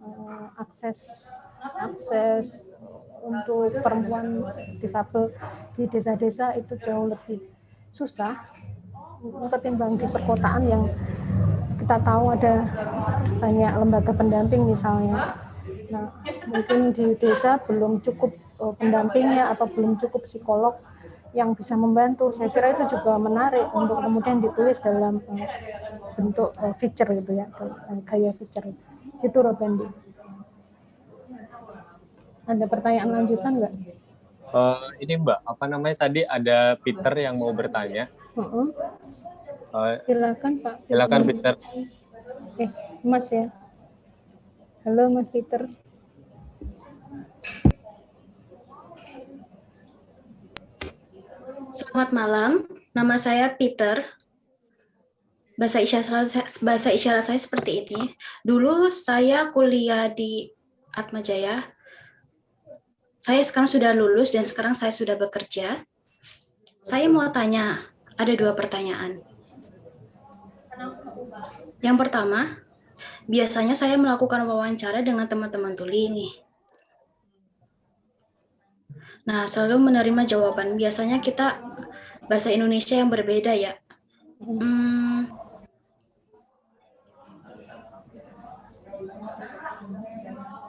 eh, akses akses untuk perempuan difabel di desa-desa itu jauh lebih susah ketimbang di perkotaan yang kita tahu ada banyak lembaga pendamping misalnya. Nah, mungkin di desa belum cukup uh, pendampingnya atau belum cukup psikolog yang bisa membantu. Saya kira itu juga menarik untuk kemudian ditulis dalam uh, bentuk uh, feature gitu ya, gaya feature. Itu Robendi. Ada pertanyaan lanjutan nggak? Uh, ini Mbak, apa namanya tadi ada Peter yang mau bertanya. Uh -uh. Uh, silakan Pak. Silakan Peter. Eh, Mas ya. Halo Mas Peter. Selamat malam, nama saya Peter. Bahasa isyarat bahasa isyarat saya seperti ini. Dulu saya kuliah di Atmajaya. Saya sekarang sudah lulus dan sekarang saya sudah bekerja. Saya mau tanya, ada dua pertanyaan. Yang pertama, biasanya saya melakukan wawancara dengan teman-teman tuli ini. Nah, selalu menerima jawaban. Biasanya kita bahasa Indonesia yang berbeda ya. Hmm,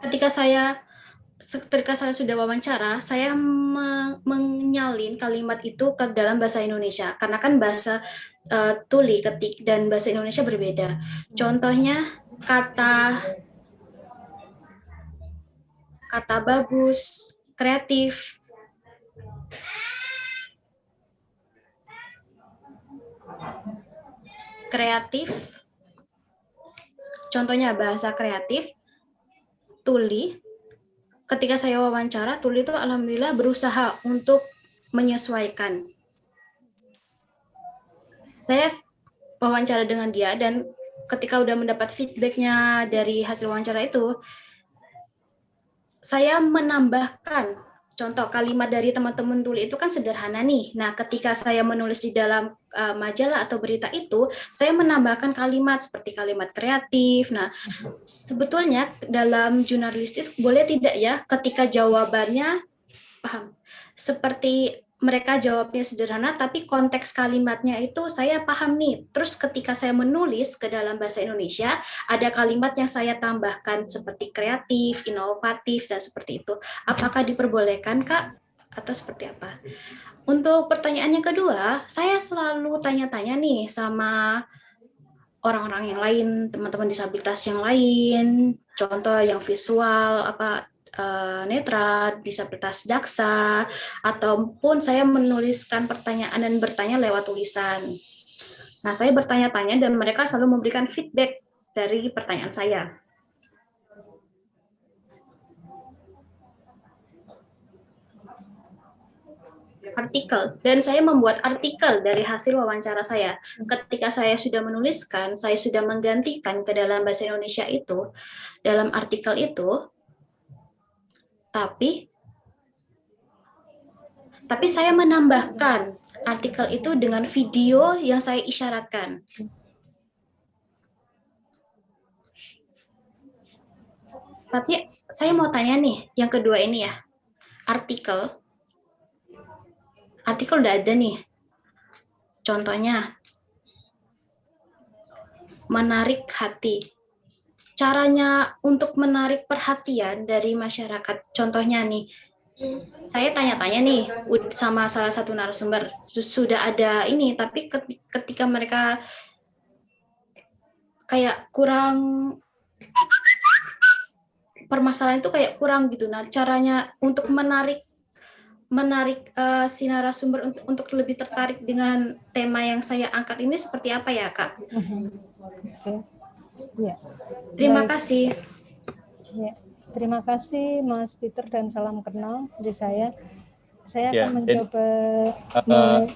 ketika saya ketika saya sudah wawancara, saya menyalin kalimat itu ke dalam bahasa Indonesia. Karena kan bahasa uh, tuli, ketik dan bahasa Indonesia berbeda. Contohnya kata kata bagus, kreatif, kreatif, contohnya bahasa kreatif, Tuli, ketika saya wawancara, Tuli itu alhamdulillah berusaha untuk menyesuaikan. Saya wawancara dengan dia dan ketika udah mendapat feedbacknya dari hasil wawancara itu, saya menambahkan contoh kalimat dari teman-teman tuli itu kan sederhana nih. Nah, ketika saya menulis di dalam uh, majalah atau berita itu, saya menambahkan kalimat seperti kalimat kreatif. Nah, sebetulnya dalam jurnalistik boleh tidak ya ketika jawabannya paham seperti mereka jawabnya sederhana, tapi konteks kalimatnya itu saya paham nih. Terus ketika saya menulis ke dalam bahasa Indonesia, ada kalimat yang saya tambahkan seperti kreatif, inovatif, dan seperti itu. Apakah diperbolehkan, Kak? Atau seperti apa? Untuk pertanyaan yang kedua, saya selalu tanya-tanya nih sama orang-orang yang lain, teman-teman disabilitas yang lain, contoh yang visual, apa uh, netra, disabilitas daksa, ataupun saya menuliskan pertanyaan dan bertanya lewat tulisan. Nah, saya bertanya-tanya dan mereka selalu memberikan feedback dari pertanyaan saya. artikel dan saya membuat artikel dari hasil wawancara saya. Ketika saya sudah menuliskan, saya sudah menggantikan ke dalam bahasa Indonesia itu, dalam artikel itu tapi tapi saya menambahkan artikel itu dengan video yang saya isyaratkan. Tapi saya mau tanya nih, yang kedua ini ya, artikel, artikel udah ada nih. Contohnya, menarik hati caranya untuk menarik perhatian dari masyarakat. Contohnya nih, saya tanya-tanya nih sama salah satu narasumber, sudah ada ini, tapi ketika mereka kayak kurang permasalahan itu kayak kurang gitu. Nah, caranya untuk menarik menarik uh, si narasumber untuk, untuk lebih tertarik dengan tema yang saya angkat ini seperti apa ya, Kak? Mhm. Okay. Ya. Terima Baik. kasih. Ya. Terima kasih Mas Peter dan salam kenal dari saya. Saya ya, akan mencoba uh,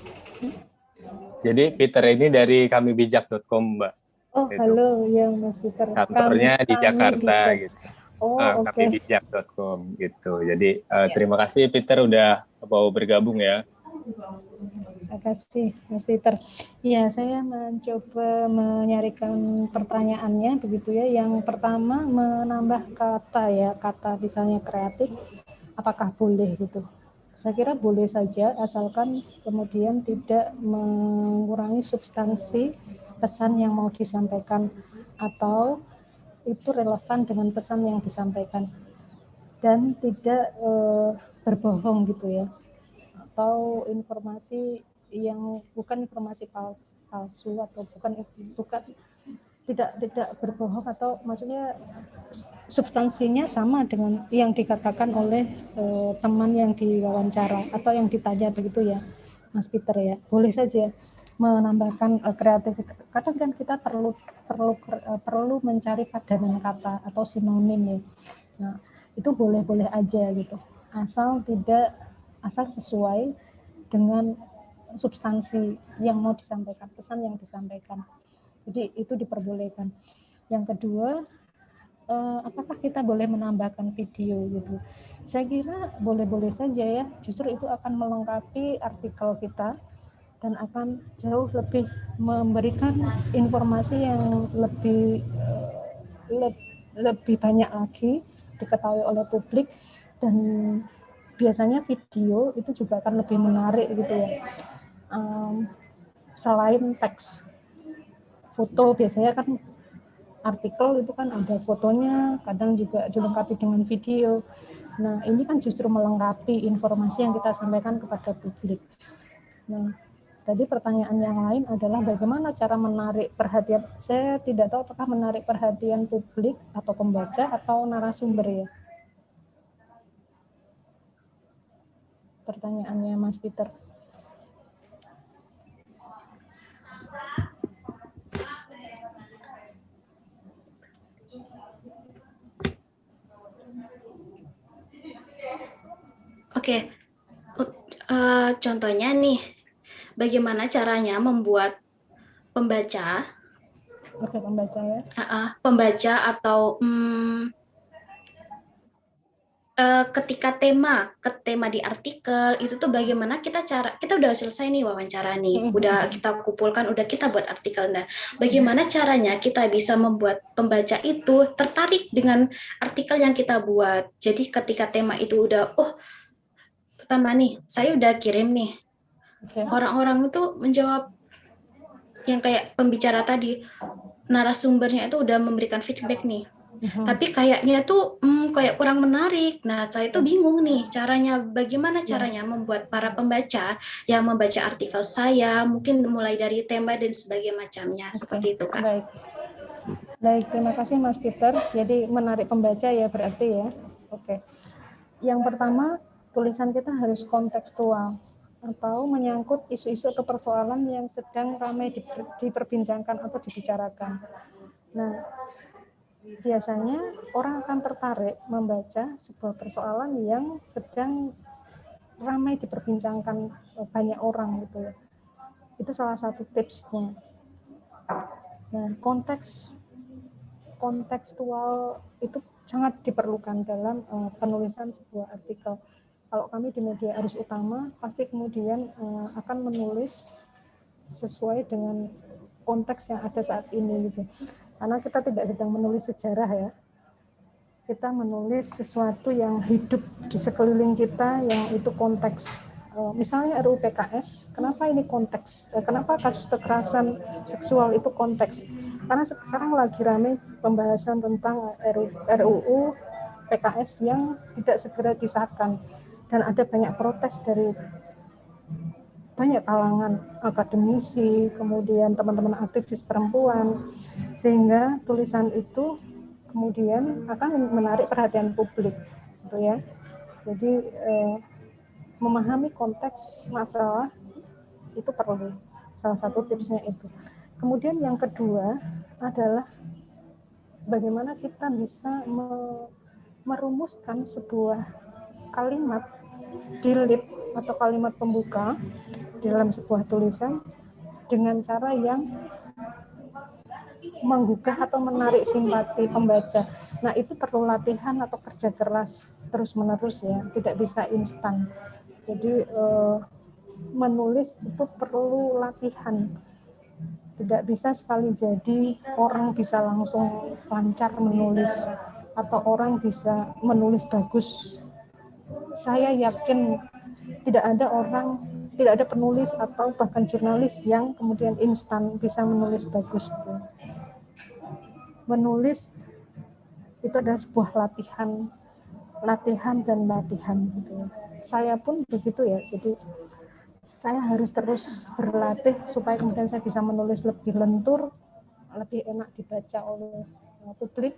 Jadi Peter ini dari kami bijak.com, Mbak. Oh, gitu. halo ya Mas Peter. Kantornya kami, di Jakarta bijak. gitu. Oh, uh, oke. Okay. bijak.com gitu. Jadi uh, ya. terima kasih Peter udah mau bergabung ya. Terima kasih, Mas Peter. Ya, saya mencoba menyarikan pertanyaannya begitu ya. Yang pertama menambah kata ya, kata misalnya kreatif, apakah boleh gitu? Saya kira boleh saja, asalkan kemudian tidak mengurangi substansi pesan yang mau disampaikan atau itu relevan dengan pesan yang disampaikan dan tidak e, berbohong gitu ya atau informasi yang bukan informasi palsu atau bukan bukan tidak tidak berbohong atau maksudnya substansinya sama dengan yang dikatakan oleh eh, teman yang diwawancara atau yang ditanya begitu ya Mas Peter ya. Boleh saja menambahkan uh, kreativitas kadang kan kita perlu perlu uh, perlu mencari padanan kata atau sinonim ya. Nah itu boleh-boleh aja gitu. Asal tidak asal sesuai dengan substansi yang mau disampaikan pesan yang disampaikan jadi itu diperbolehkan. Yang kedua, eh, apakah kita boleh menambahkan video gitu? Saya kira boleh-boleh saja ya. Justru itu akan melengkapi artikel kita dan akan jauh lebih memberikan informasi yang lebih eh, lebih banyak lagi diketahui oleh publik dan biasanya video itu juga akan lebih menarik gitu ya um, selain teks foto biasanya kan artikel itu kan ada fotonya, kadang juga dilengkapi dengan video. Nah, ini kan justru melengkapi informasi yang kita sampaikan kepada publik. Nah, tadi pertanyaan yang lain adalah bagaimana cara menarik perhatian. Saya tidak tahu apakah menarik perhatian publik atau pembaca atau narasumber ya. Pertanyaannya Mas Peter. Oke, uh, contohnya nih, bagaimana caranya membuat pembaca, Oke, pembaca ya, uh, uh, pembaca atau um, uh, ketika tema ke tema di artikel itu tuh bagaimana kita cara kita udah selesai nih wawancara nih udah kita kumpulkan udah kita buat artikel. Nah bagaimana caranya kita bisa membuat pembaca itu tertarik dengan artikel yang kita buat? Jadi ketika tema itu udah oh pertama nih, saya udah kirim nih. Orang-orang itu menjawab yang kayak pembicara tadi, narasumbernya itu udah memberikan feedback nih. Uh-huh. Tapi kayaknya tuh hmm, kayak kurang menarik. Nah, saya itu bingung nih caranya bagaimana ya. caranya membuat para pembaca yang membaca artikel saya mungkin mulai dari tema dan sebagainya macamnya okay. seperti itu kan. Baik. Baik, terima kasih Mas Peter. Jadi menarik pembaca ya berarti ya. Oke. Yang pertama tulisan kita harus kontekstual atau menyangkut isu-isu atau persoalan yang sedang ramai diperbincangkan atau dibicarakan. Nah, biasanya orang akan tertarik membaca sebuah persoalan yang sedang ramai diperbincangkan banyak orang gitu ya. Itu salah satu tipsnya. Nah, konteks kontekstual itu sangat diperlukan dalam uh, penulisan sebuah artikel kalau kami di media arus utama pasti kemudian uh, akan menulis sesuai dengan konteks yang ada saat ini gitu. Karena kita tidak sedang menulis sejarah ya. Kita menulis sesuatu yang hidup di sekeliling kita yang itu konteks. Uh, misalnya RUU PKS, kenapa ini konteks? Uh, kenapa kasus kekerasan seksual itu konteks? Karena sekarang lagi ramai pembahasan tentang RUU PKS yang tidak segera disahkan dan ada banyak protes dari banyak kalangan akademisi, kemudian teman-teman aktivis perempuan, sehingga tulisan itu kemudian akan menarik perhatian publik, gitu ya. Jadi eh, memahami konteks masalah itu perlu. Salah satu tipsnya itu. Kemudian yang kedua adalah bagaimana kita bisa merumuskan sebuah kalimat dilip atau kalimat pembuka dalam sebuah tulisan dengan cara yang menggugah atau menarik simpati pembaca. Nah, itu perlu latihan atau kerja keras terus-menerus ya, tidak bisa instan. Jadi eh, menulis itu perlu latihan. Tidak bisa sekali jadi orang bisa langsung lancar menulis atau orang bisa menulis bagus saya yakin tidak ada orang, tidak ada penulis atau bahkan jurnalis yang kemudian instan bisa menulis bagus. Menulis itu adalah sebuah latihan, latihan dan latihan. Gitu. saya pun begitu ya. Jadi saya harus terus berlatih supaya kemudian saya bisa menulis lebih lentur, lebih enak dibaca oleh publik,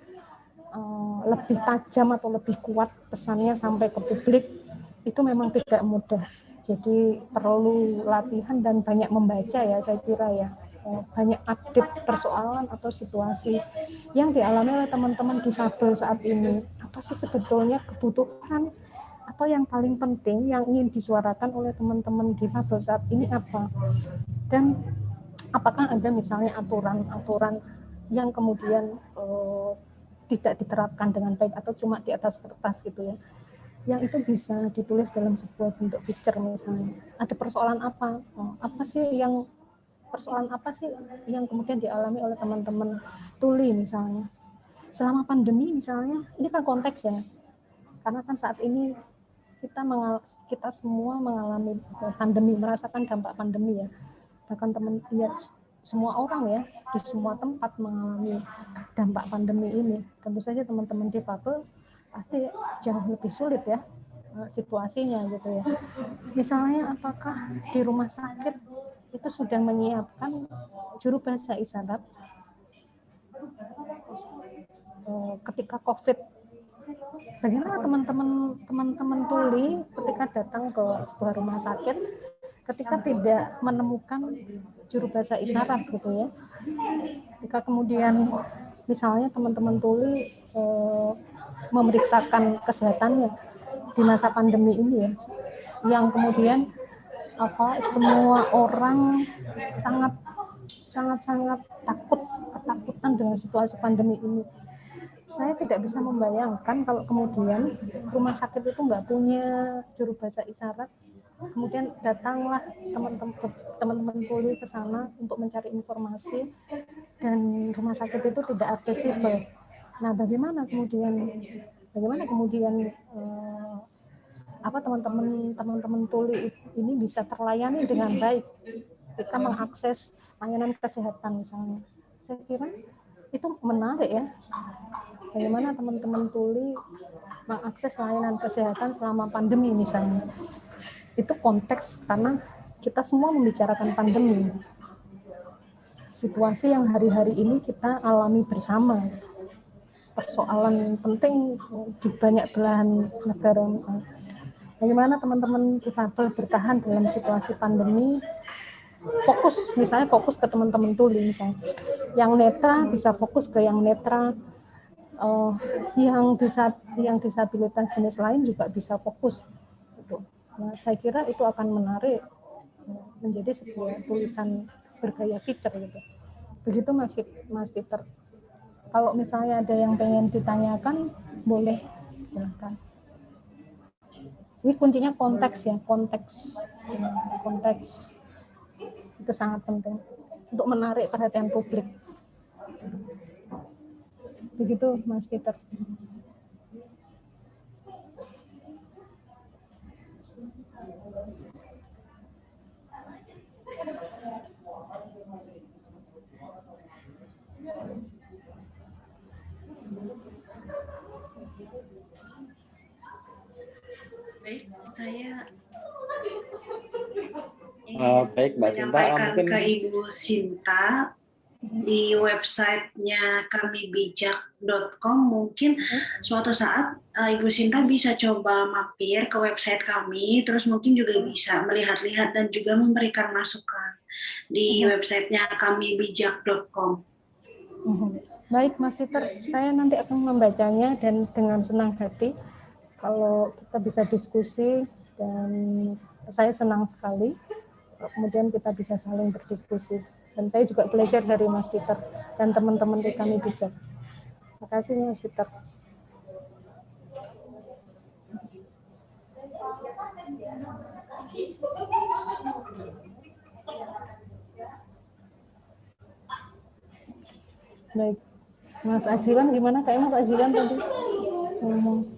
uh, lebih tajam atau lebih kuat pesannya sampai ke publik itu memang tidak mudah. Jadi perlu latihan dan banyak membaca ya saya kira ya uh, banyak update persoalan atau situasi yang dialami oleh teman-teman difabel saat ini. Apa sih sebetulnya kebutuhan atau yang paling penting yang ingin disuarakan oleh teman-teman difabel saat ini apa dan apakah ada misalnya aturan-aturan yang kemudian uh, tidak diterapkan dengan baik atau cuma di atas kertas gitu ya. Yang itu bisa ditulis dalam sebuah bentuk picture misalnya. Ada persoalan apa? Oh, apa sih yang persoalan apa sih yang kemudian dialami oleh teman-teman tuli misalnya? Selama pandemi misalnya ini kan konteks ya. Karena kan saat ini kita mengal kita semua mengalami pandemi merasakan dampak pandemi ya. Bahkan teman ya semua orang ya di semua tempat mengalami dampak pandemi ini. Tentu saja teman-teman difabel pasti jauh lebih sulit ya eh, situasinya gitu ya. Misalnya apakah di rumah sakit itu sudah menyiapkan juru bahasa isyarat? Eh, ketika COVID. Bagaimana teman-teman teman-teman tuli ketika datang ke sebuah rumah sakit ketika tidak menemukan juru bahasa isyarat gitu ya. Ketika kemudian misalnya teman-teman tuli eh, memeriksakan kesehatannya di masa pandemi ini ya yang kemudian apa semua orang sangat sangat sangat takut ketakutan dengan situasi pandemi ini. Saya tidak bisa membayangkan kalau kemudian rumah sakit itu nggak punya juru bahasa isyarat kemudian datanglah teman-teman teman-teman ke sana untuk mencari informasi dan rumah sakit itu tidak aksesibel. Nah, bagaimana kemudian bagaimana kemudian eh, apa teman-teman teman-teman tuli ini bisa terlayani dengan baik ketika mengakses layanan kesehatan misalnya. Saya kira itu menarik ya bagaimana teman-teman tuli mengakses layanan kesehatan selama pandemi misalnya. Itu konteks karena kita semua membicarakan pandemi. Situasi yang hari-hari ini kita alami bersama. Persoalan penting di banyak belahan negara. Bagaimana teman-teman difabel bertahan dalam situasi pandemi fokus misalnya fokus ke teman-teman tuli misalnya yang netra bisa fokus ke yang netra uh, yang bisa yang disabilitas jenis lain juga bisa fokus. Nah, saya kira itu akan menarik menjadi sebuah tulisan bergaya feature gitu. Begitu Mas Mas Peter. Kalau misalnya ada yang pengen ditanyakan, boleh silakan. Ini kuncinya konteks ya, konteks, konteks itu sangat penting untuk menarik perhatian publik. Begitu Mas Peter. Baik, saya uh, baik Mbak Sinta, mungkin ke Ibu Sinta di websitenya kami bijak.com mungkin suatu saat uh, Ibu Sinta bisa coba mampir ke website kami terus mungkin juga bisa melihat-lihat dan juga memberikan masukan di uh-huh. websitenya kami bijak.com. Uh-huh. Baik Mas Peter, saya nanti akan membacanya dan dengan senang hati kalau kita bisa diskusi dan saya senang sekali kemudian kita bisa saling berdiskusi. Dan saya juga belajar dari Mas Peter dan teman-teman di kami bijak. Terima kasih Mas Peter. Baik. Mas Ajilan gimana? Kayak Mas Ajilan tadi ngomong.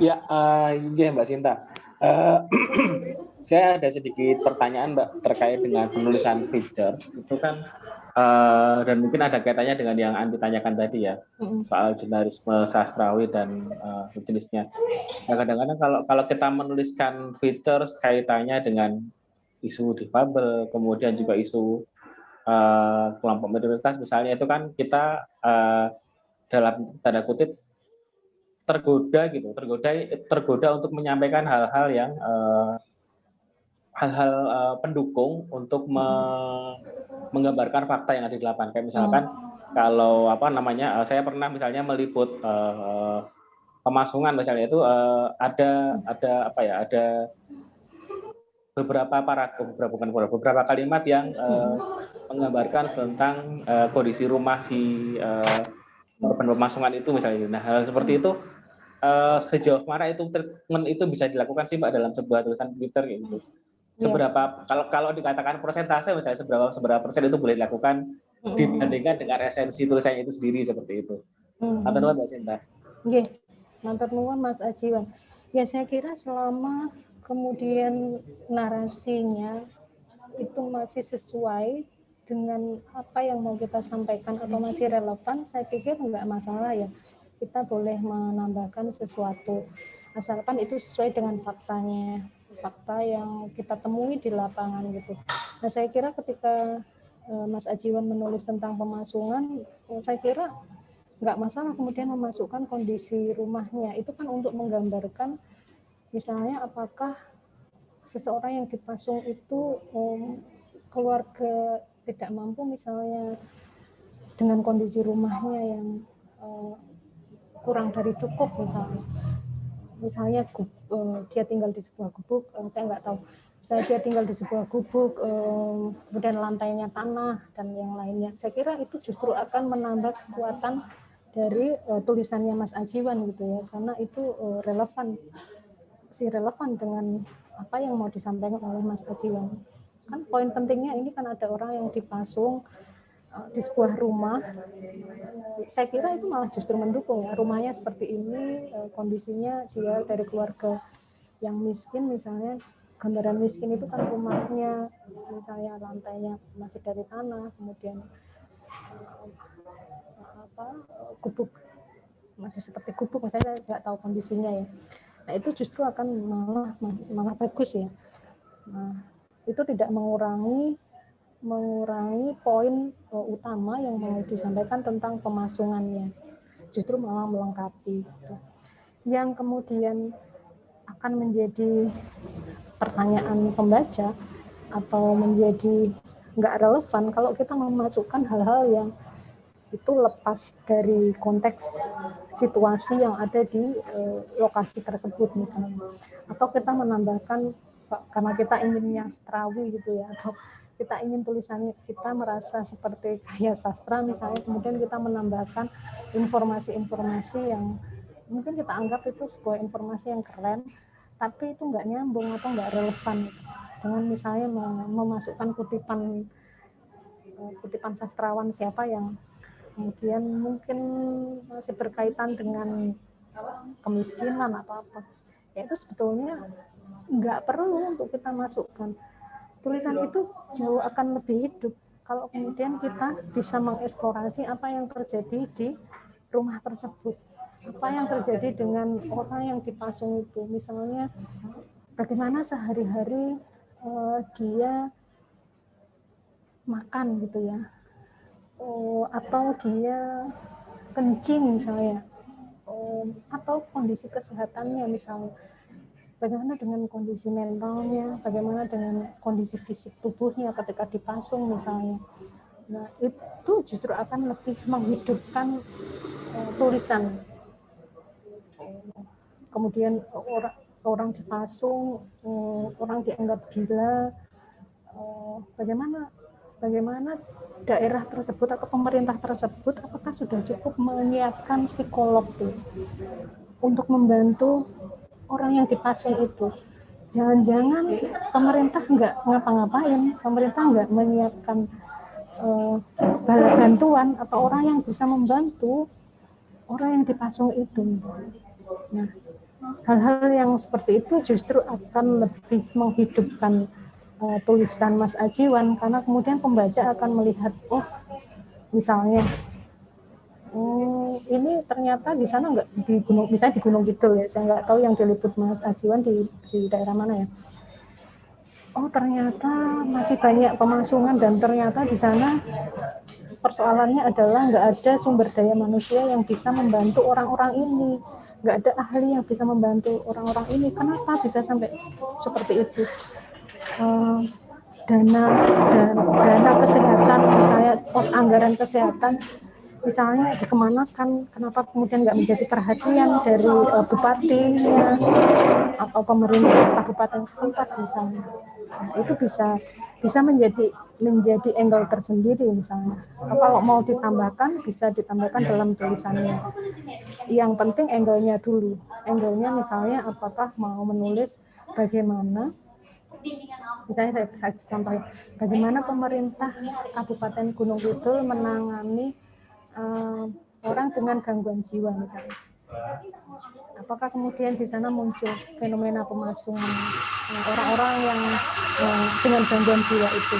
Ya, uh, ya Mbak Sinta. Uh, saya ada sedikit pertanyaan Mbak terkait dengan penulisan feature. Itu kan Uh, dan mungkin ada kaitannya dengan yang Andi tanyakan tadi ya soal jurnalisme sastrawi dan uh, jenisnya. Nah, kadang-kadang kalau kalau kita menuliskan features kaitannya dengan isu difabel, kemudian juga isu uh, kelompok minoritas misalnya itu kan kita uh, dalam tanda kutip tergoda gitu, tergoda tergoda untuk menyampaikan hal-hal yang uh, hal-hal uh, pendukung untuk me menggambarkan fakta yang ada di lapangan. Kayak misalkan oh. kalau apa namanya, uh, saya pernah misalnya meliput uh, pemasungan misalnya itu uh, ada ada apa ya ada beberapa paragraf beberapa bukan beberapa kalimat yang uh, menggambarkan tentang uh, kondisi rumah si uh, korban pemasungan itu misalnya. Nah hal seperti itu uh, sejauh mana itu treatment itu bisa dilakukan sih mbak dalam sebuah tulisan Twitter gitu. Iya. seberapa yeah. kalau kalau dikatakan persentase misalnya seberapa seberapa persen itu boleh dilakukan mm-hmm. dibandingkan dengan esensi tulisannya itu sendiri seperti itu. Matur nuwun Mbak Sinta. Nggih. Matur nuwun Mas Ajiwan. Ya saya kira selama kemudian narasinya itu masih sesuai dengan apa yang mau kita sampaikan atau masih relevan, saya pikir enggak masalah ya. Kita boleh menambahkan sesuatu asalkan itu sesuai dengan faktanya fakta yang kita temui di lapangan gitu. Nah saya kira ketika uh, Mas Ajiwan menulis tentang pemasungan, saya kira nggak masalah kemudian memasukkan kondisi rumahnya. Itu kan untuk menggambarkan misalnya apakah seseorang yang dipasung itu um, keluarga tidak mampu misalnya dengan kondisi rumahnya yang uh, kurang dari cukup misalnya misalnya uh, dia tinggal di sebuah gubuk, uh, saya nggak tahu, saya dia tinggal di sebuah gubuk, uh, kemudian lantainya tanah dan yang lainnya. Saya kira itu justru akan menambah kekuatan dari uh, tulisannya Mas Ajiwan gitu ya, karena itu uh, relevan, si relevan dengan apa yang mau disampaikan oleh Mas Ajiwan. Kan poin pentingnya ini kan ada orang yang dipasung Eh, di sebuah rumah, saya kira itu malah justru mendukung ya. Rumahnya seperti ini, eh, kondisinya dia dari keluarga yang miskin misalnya, gambaran miskin itu kan rumahnya misalnya lantainya masih dari tanah, kemudian eh, apa gubuk masih seperti gubuk, saya nggak tahu kondisinya ya. Nah itu justru akan malah malah bagus ya. Nah itu tidak mengurangi mengurangi poin uh, utama yang mau disampaikan tentang pemasungannya. Justru malah melengkapi. Yang kemudian akan menjadi pertanyaan pembaca atau menjadi nggak relevan kalau kita memasukkan hal-hal yang itu lepas dari konteks situasi yang ada di uh, lokasi tersebut misalnya atau kita menambahkan karena kita inginnya sastrawi gitu ya atau kita ingin tulisannya kita merasa seperti kaya sastra misalnya kemudian kita menambahkan informasi-informasi yang mungkin kita anggap itu sebuah informasi yang keren tapi itu nggak nyambung atau nggak relevan. Dengan misalnya memasukkan kutipan eh, kutipan sastrawan siapa yang kemudian mungkin masih berkaitan dengan kemiskinan atau apa. Ya itu sebetulnya nggak perlu untuk kita masukkan. Tulisan itu jauh akan lebih hidup kalau kemudian kita bisa mengeksplorasi apa yang terjadi di rumah tersebut. Apa yang terjadi dengan orang yang dipasung itu. Misalnya bagaimana sehari-hari uh, dia makan gitu ya. Uh, atau dia kencing misalnya. Uh, atau kondisi kesehatannya misalnya bagaimana dengan kondisi mentalnya, bagaimana dengan kondisi fisik tubuhnya ketika dipasung misalnya. Nah, itu justru akan lebih menghidupkan uh, tulisan. Kemudian orang orang dipasung, uh, orang dianggap gila. Uh, bagaimana bagaimana daerah tersebut atau pemerintah tersebut apakah sudah cukup menyiapkan psikolog tuh untuk membantu orang yang dipasung itu. Jangan-jangan pemerintah nggak ngapa-ngapain, pemerintah nggak menyiapkan uh, bantuan atau orang yang bisa membantu orang yang dipasung itu. Nah, hal-hal yang seperti itu justru akan lebih menghidupkan uh, tulisan Mas Ajiwan karena kemudian pembaca akan melihat, oh misalnya hmm, ini ternyata di sana nggak di gunung misalnya di Gunung Kidul ya saya nggak tahu yang diliput Mas Ajiwan di, di daerah mana ya. Oh ternyata masih banyak pemasungan dan ternyata di sana persoalannya adalah nggak ada sumber daya manusia yang bisa membantu orang-orang ini. Nggak ada ahli yang bisa membantu orang-orang ini. Kenapa bisa sampai seperti itu? Uh, dana dan dana kesehatan misalnya pos anggaran kesehatan misalnya dikemanakan kenapa kemudian nggak menjadi perhatian dari uh, bupatinya atau pemerintah kabupaten setempat misalnya? Nah, itu bisa bisa menjadi menjadi angle tersendiri misalnya. Kalau mau ditambahkan bisa ditambahkan dalam tulisannya. Yang penting angle-nya dulu. Angle-nya misalnya apakah mau menulis bagaimana? Misalnya saya kasih contoh bagaimana pemerintah Kabupaten Gunung Kidul menangani uh, orang dengan gangguan jiwa misalnya. Apakah kemudian di sana muncul fenomena pemasungan eh, orang-orang yang uh, dengan gangguan jiwa itu,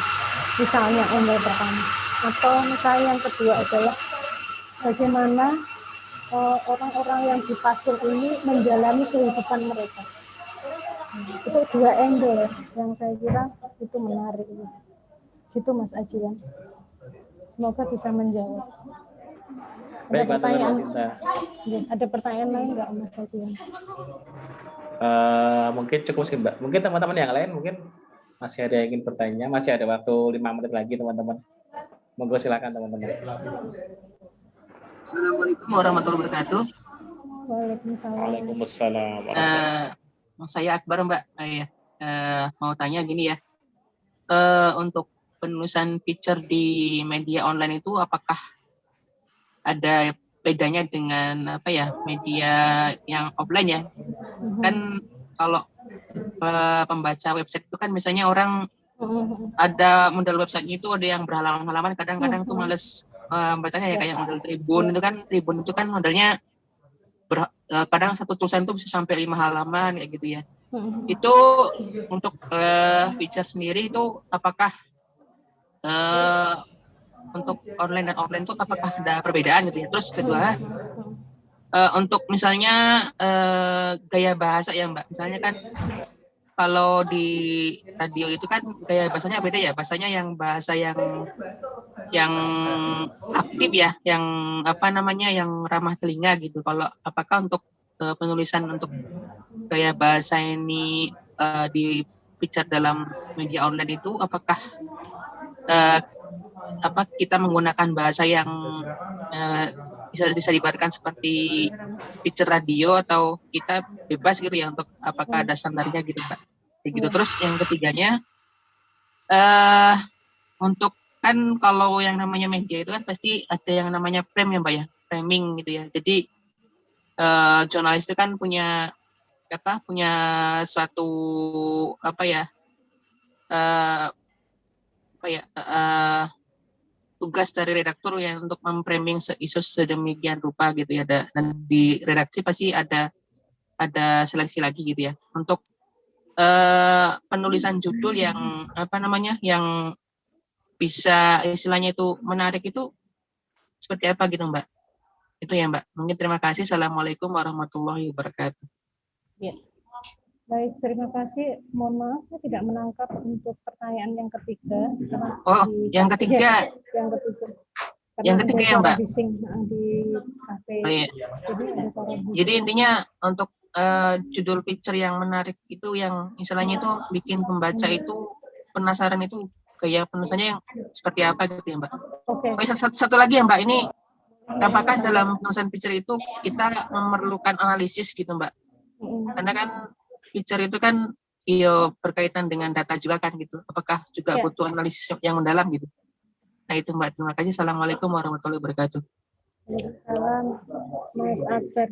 misalnya yang pertama, atau misalnya yang kedua adalah bagaimana orang-orang uh, yang dipasung ini menjalani kehidupan mereka. itu dua angle yang saya kira itu menarik. Gitu Mas Ajiwan. Semoga bisa menjawab. Baik, ada pertanyaan, ya, ada pertanyaan lain nggak Mas Haji? Uh, mungkin cukup sih Mbak. Mungkin teman-teman yang lain mungkin masih ada yang ingin bertanya, masih ada waktu lima menit lagi teman-teman. Monggo silakan teman-teman. Assalamualaikum warahmatullahi wabarakatuh. Waalaikumsalam. Waalaikumsalam. Uh, saya Akbar Mbak. Uh, ya. uh, mau tanya gini ya. Uh, untuk penulisan picture di media online itu apakah ada bedanya dengan apa ya media yang offline ya mm-hmm. kan kalau uh, pembaca website itu kan misalnya orang mm-hmm. ada model website itu ada yang berhalaman-halaman kadang-kadang tuh mm-hmm. males uh, bacanya ya kayak model tribun itu kan tribun itu kan modelnya ber, uh, kadang satu tulisan tuh bisa sampai lima halaman kayak gitu ya itu untuk uh, feature sendiri itu apakah uh, untuk online dan offline itu apakah ada perbedaan gitu ya? Terus kedua, uh, untuk misalnya uh, gaya bahasa ya Mbak, misalnya kan kalau di radio itu kan gaya bahasanya beda ya, bahasanya yang bahasa yang yang aktif ya, yang apa namanya, yang ramah telinga gitu. Kalau apakah untuk uh, penulisan untuk gaya bahasa ini uh, di feature dalam media online itu apakah uh, apa kita menggunakan bahasa yang uh, bisa bisa dibaratkan seperti picture radio atau kita bebas gitu ya untuk apakah ada standarnya gitu Pak. Begitu hmm. terus yang ketiganya uh, untuk kan kalau yang namanya media itu kan pasti ada yang namanya frame ya Mbak ya, framing gitu ya. Jadi uh, jurnalis itu kan punya apa punya suatu apa ya uh, apa ya uh, tugas dari redaktur ya untuk memframing isu sedemikian rupa gitu ya dan di redaksi pasti ada ada seleksi lagi gitu ya. Untuk uh, penulisan judul yang apa namanya yang bisa istilahnya itu menarik itu seperti apa gitu Mbak? Itu ya Mbak. Mungkin terima kasih. Assalamualaikum warahmatullahi wabarakatuh. Ya. Baik, terima kasih. Mohon maaf, saya tidak menangkap untuk pertanyaan yang ketiga. Oh, yang ketiga. yang ketiga. Karena yang ketiga ya, Mbak? Bising, di kafe. Oh, iya. Jadi, Jadi intinya untuk uh, judul picture yang menarik itu yang istilahnya itu bikin pembaca itu penasaran itu kayak penulisannya yang seperti apa gitu ya, Mbak? Oke. Okay. satu, satu lagi ya, Mbak. Ini apakah dalam penulisan picture itu kita memerlukan analisis gitu, Mbak? Karena kan feature itu kan iyo berkaitan dengan data juga kan gitu. Apakah juga ya. butuh analisis yang mendalam gitu? Nah itu Mbak, terima kasih. Assalamualaikum warahmatullahi wabarakatuh. Salam, Mas Akbar.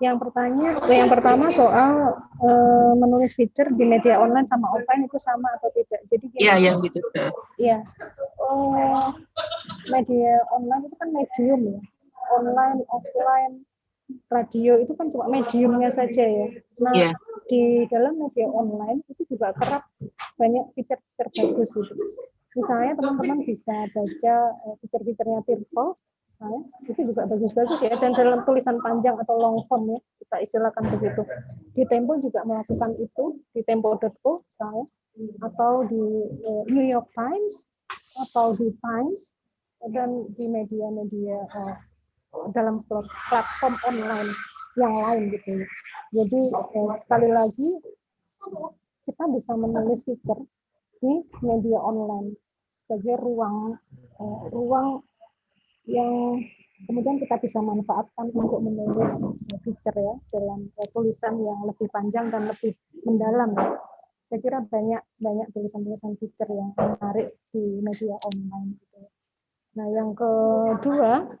Yang pertanya, yang pertama soal uh, menulis feature di media online sama offline itu sama atau tidak? Jadi Iya, yang gitu. Iya. Oh, media online itu kan medium ya. Online, offline, radio itu kan cuma mediumnya saja ya. Nah, yeah. di dalam media online itu juga kerap banyak fitur-fitur bagus gitu. misalnya teman-teman bisa baca uh, fitur-fiturnya Tirto, misalnya itu juga bagus-bagus ya dan dalam tulisan panjang atau long form ya kita istilahkan begitu. Di Tempo juga melakukan itu di tempo.co misalnya atau di uh, New York Times atau di Times dan di media-media uh, dalam platform online yang lain gitu. Jadi uh, sekali lagi kita bisa menulis feature di media online sebagai ruang uh, ruang yang kemudian kita bisa manfaatkan untuk menulis feature ya dalam tulisan yang lebih panjang dan lebih mendalam ya saya kira banyak banyak tulisan-tulisan feature yang menarik di media online gitu. Nah, yang kedua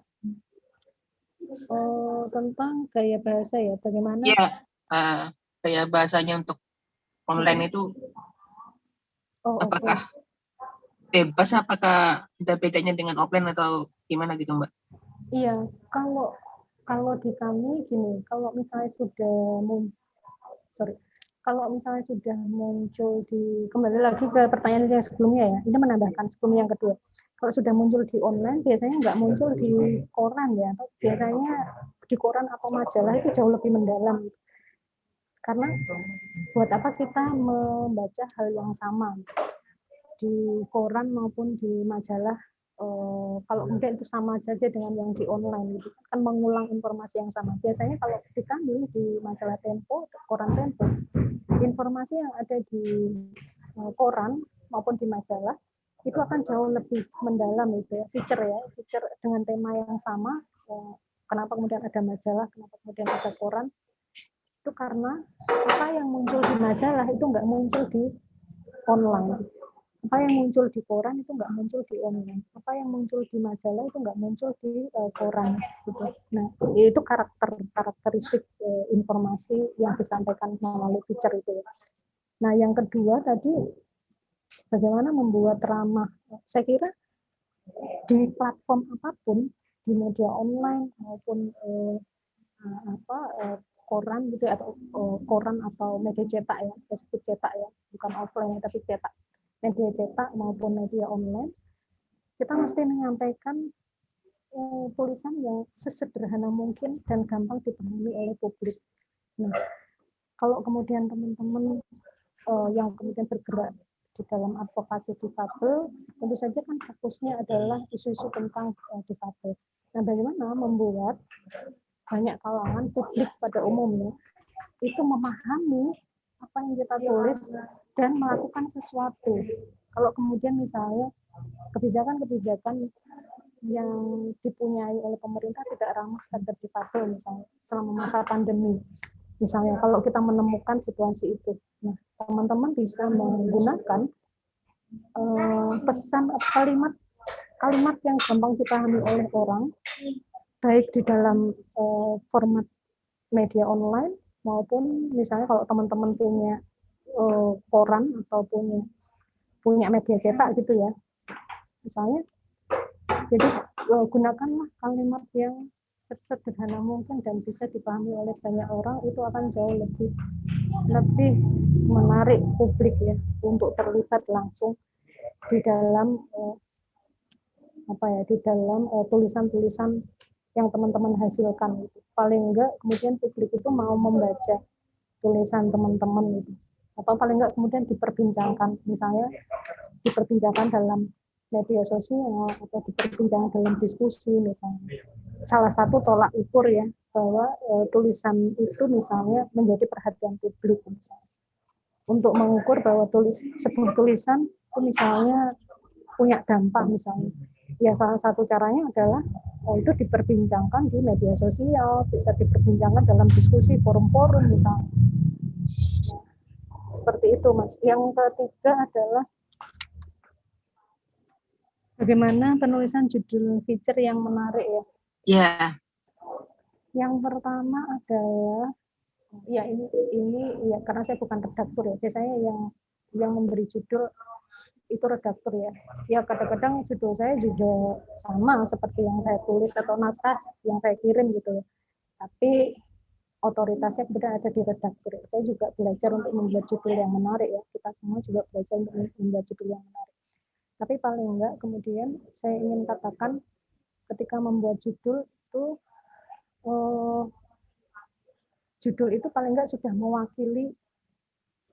oh, tentang gaya bahasa ya, bagaimana? Ya, uh, gaya bahasanya untuk online itu oh, apakah okay. bebas? Apakah ada bedanya dengan offline atau gimana gitu, Mbak? Iya, kalau kalau di kami gini, kalau misalnya sudah sorry, kalau misalnya sudah muncul di kembali lagi ke pertanyaan yang sebelumnya ya ini menambahkan sebelum yang kedua kalau sudah muncul di online biasanya nggak muncul di koran ya atau biasanya di koran atau majalah itu jauh lebih mendalam. Karena buat apa kita membaca hal yang sama di koran maupun di majalah uh, kalau kemudian itu sama saja dengan yang di online gitu. Kan mengulang informasi yang sama. Biasanya kalau di kami di majalah Tempo koran Tempo informasi yang ada di uh, koran maupun di majalah itu akan jauh lebih mendalam itu ya feature ya feature dengan tema yang sama uh, kenapa kemudian ada majalah kenapa kemudian ada koran. Itu karena apa yang muncul di majalah itu nggak muncul di online. Apa yang muncul di koran itu nggak muncul di online. Apa yang muncul di majalah itu nggak muncul di uh, koran gitu. Nah itu karakter karakteristik uh, informasi yang disampaikan melalui feature itu. Nah yang kedua tadi bagaimana membuat ramah saya kira di platform apa pun di media online maupun uh, apa uh, koran gitu atau uh, koran atau media cetak ya disebut cetak ya bukan offline tapi cetak media cetak maupun media online, kita mesti menyampaikan eh, tulisan yang sesederhana mungkin dan gampang dipahami oleh publik. Nah, kalau kemudian teman-teman eh, yang kemudian bergerak di dalam advokasi difabel, tentu saja kan fokusnya adalah isu-isu tentang eh, difabel. Nah, bagaimana membuat banyak kalangan publik pada umumnya itu memahami apa yang kita tulis dan melakukan sesuatu. Kalau kemudian misalnya kebijakan-kebijakan yang dipunyai oleh pemerintah tidak ramah terhadap difabel misalnya selama masa pandemi. Misalnya kalau kita menemukan situasi itu, nah teman-teman bisa menggunakan uh, pesan kalimat kalimat yang gampang dipahami oleh orang, baik di dalam uh, format media online maupun misalnya kalau teman-teman punya uh, koran atau punya punya media cetak gitu ya. Misalnya jadi uh, gunakanlah kalimat yang sederhana mungkin dan bisa dipahami oleh banyak orang itu akan jauh lebih lebih menarik publik ya untuk terlibat langsung di dalam uh, apa ya di dalam tulisan-tulisan uh, yang teman-teman hasilkan. Itu paling enggak kemudian publik itu mau membaca tulisan teman-teman itu. Atau paling enggak kemudian diperbincangkan. Misalnya diperbincangkan dalam media sosial atau diperbincangkan dalam diskusi misalnya salah satu tolak ukur ya bahwa e, tulisan itu misalnya menjadi perhatian publik misalnya untuk mengukur bahwa tulis sebuah tulisan itu misalnya punya dampak misalnya ya salah satu caranya adalah oh, itu diperbincangkan di media sosial, bisa diperbincangkan dalam diskusi forum-forum misalnya. Nah, seperti itu, Mas. Yang ketiga adalah bagaimana penulisan judul feature yang menarik ya. Ya. Yeah. Yang pertama adalah ya ini ini ya karena saya bukan redaktur ya. Biasanya yang yang memberi judul itu redaktur ya. Ya kadang-kadang judul saya juga sama seperti yang saya tulis atau naskah yang saya kirim gitu. Tapi otoritasnya kemudian ada di redaktur. Saya juga belajar untuk membuat judul yang menarik ya. Kita semua juga belajar untuk membuat judul yang menarik. Tapi paling enggak kemudian saya ingin katakan ketika membuat judul itu eh, judul itu paling enggak sudah mewakili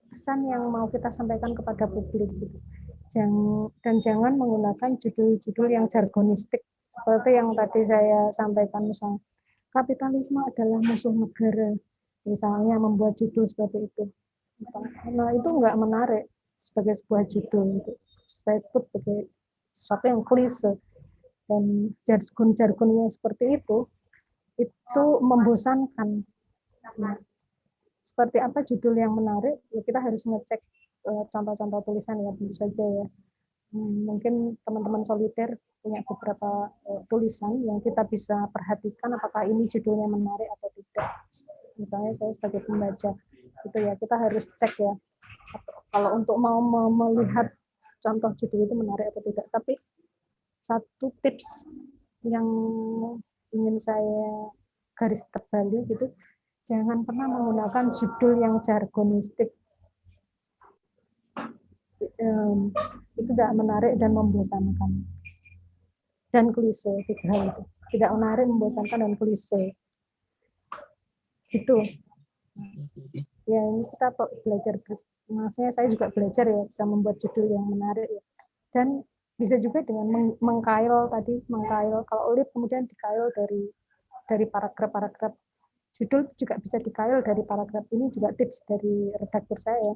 pesan yang mau kita sampaikan kepada publik. Gitu. dan jangan menggunakan judul-judul yang jargonistik seperti yang tadi saya sampaikan misalnya kapitalisme adalah musuh negara misalnya membuat judul seperti itu nah itu enggak menarik sebagai sebuah judul gitu. saya sebut sebagai sesuatu yang klise dan jargon-jargon yang seperti itu itu membosankan. Nah, seperti apa judul yang menarik? Ya kita harus ngecek eh, contoh-contoh tulisan ya tentu saja ya. Hmm, mungkin teman-teman soliter punya beberapa uh, tulisan yang kita bisa perhatikan apakah ini judulnya menarik atau tidak. Misalnya saya sebagai pembaca itu ya kita harus cek ya. Kalau untuk mau melihat contoh judul itu menarik atau tidak tapi satu tips yang ingin saya garis terbalik gitu jangan pernah menggunakan judul yang jargonistik. itu tidak menarik dan membosankan. Dan klise, tiga itu. Tidak menarik, membosankan, dan klise. Itu. Ya, ini kita belajar, maksudnya saya juga belajar ya, bisa membuat judul yang menarik ya. Dan bisa juga dengan mengkail tadi, mengkail, kalau olip kemudian dikail dari dari paragraf-paragraf judul juga bisa dikail dari paragraf ini juga tips dari redaktur saya.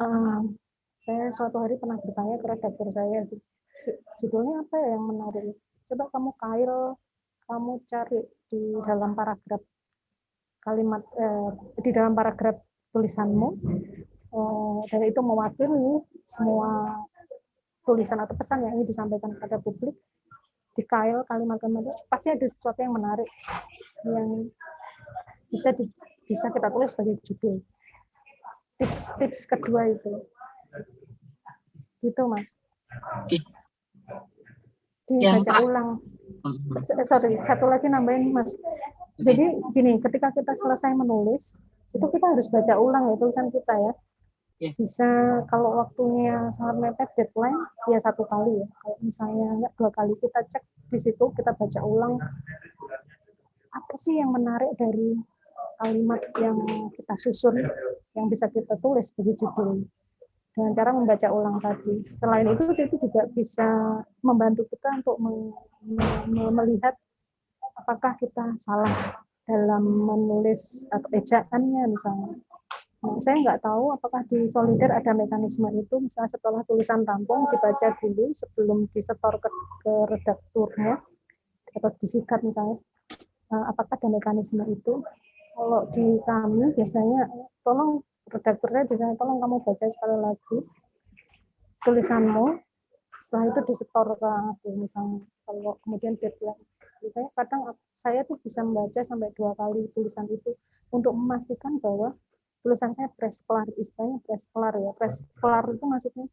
Uh, saya suatu hari pernah bertanya ke redaktur saya, judulnya apa ya yang menarik? Coba kamu kail, kamu cari di dalam paragraf kalimat eh, di dalam paragraf tulisanmu, eh, dan itu mewakili semua tulisan atau pesan yang ingin disampaikan kepada publik di kail kalimat-kalimat itu pasti ada sesuatu yang menarik yang bisa di, bisa kita tulis sebagai judul. Tips-tips kedua itu. Gitu, Mas. Dibaca ulang. Mm-hmm. Sorry, satu lagi nambahin, Mas. Jadi gini, ketika kita selesai menulis, itu kita harus baca ulang ya tulisan kita ya. Iya. Bisa kalau waktunya sangat mepet deadline, ya satu kali ya. Kalau misalnya enggak dua kali kita cek di situ, kita baca ulang apa sih yang menarik dari kalimat yang kita susun yang bisa kita tulis sebagai judul dengan cara membaca ulang tadi. Selain itu, itu juga bisa membantu kita untuk melihat apakah kita salah dalam menulis atau ejaannya misalnya. Nah, saya nggak tahu apakah di Solider ada mekanisme itu, misalnya setelah tulisan rampung dibaca dulu sebelum disetor ke, ke redakturnya atau disikat misalnya. Nah, apakah ada mekanisme itu? Kalau di kami biasanya, tolong redaktur saya biasanya tolong kamu baca sekali lagi tulisanmu, setelah itu disetor ke aku misalnya. Kalau kemudian deadline, biasanya kadang saya tuh bisa membaca sampai dua kali tulisan itu untuk memastikan bahwa tulisan saya press kelar, istilahnya press kelar ya. Press kelar itu maksudnya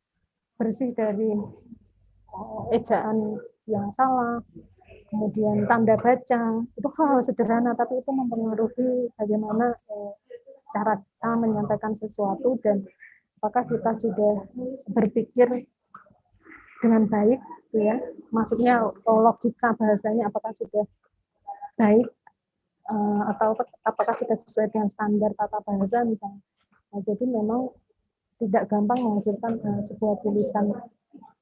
bersih dari eh, ejaan yang salah, kemudian tanda baca itu hal, sederhana tapi itu mempengaruhi bagaimana eh, cara kita menyampaikan sesuatu dan apakah kita sudah berpikir dengan baik ya maksudnya logika bahasanya apakah sudah baik eh, atau apakah sudah sesuai dengan standar tata bahasa misalnya? Nah, jadi memang tidak gampang menghasilkan uh, sebuah tulisan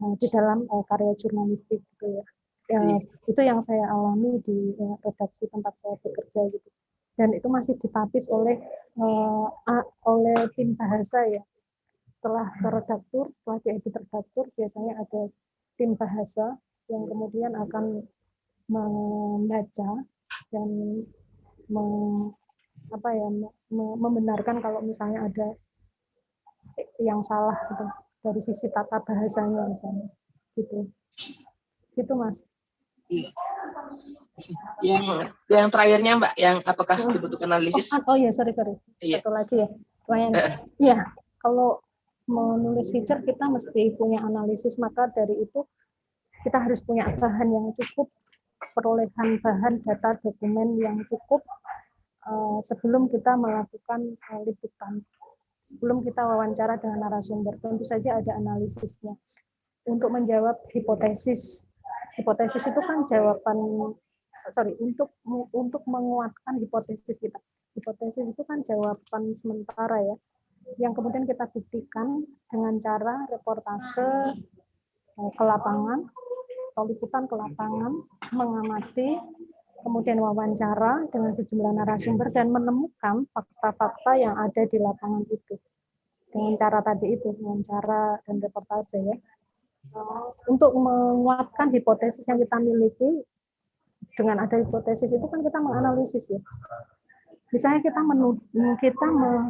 uh, di dalam uh, karya jurnalistik gitu ya. Ya, itu yang saya alami di ya, redaksi tempat saya bekerja gitu. Dan itu masih ditapis oleh uh, oleh tim bahasa ya. Setelah ke redaktur setelah diedit redaktur biasanya ada tim bahasa yang kemudian akan membaca dan me, apa ya me, membenarkan kalau misalnya ada yang salah gitu dari sisi tata bahasanya misalnya gitu gitu mas Iya. Yang yang terakhirnya Mbak, yang apakah oh. dibutuhkan analisis? Oh, oh iya, sorry sorry. Iya. Satu lagi ya. Uh. Ya, kalau menulis feature kita mesti punya analisis, maka dari itu kita harus punya bahan yang cukup, perolehan bahan data dokumen yang cukup uh, sebelum kita melakukan uh, liputan, sebelum kita wawancara dengan narasumber. Tentu saja ada analisisnya untuk menjawab hipotesis. Hipotesis itu kan jawaban sorry untuk untuk menguatkan hipotesis kita. Hipotesis itu kan jawaban sementara ya, yang kemudian kita buktikan dengan cara reportase eh, ke lapangan, atau liputan ke lapangan, mengamati, kemudian wawancara dengan sejumlah narasumber dan menemukan fakta-fakta yang ada di lapangan itu dengan cara tadi itu, dengan cara dan reportase ya. Untuk menguatkan hipotesis yang kita miliki, dengan ada hipotesis itu kan kita menganalisis ya. Misalnya kita menuduh, kita me,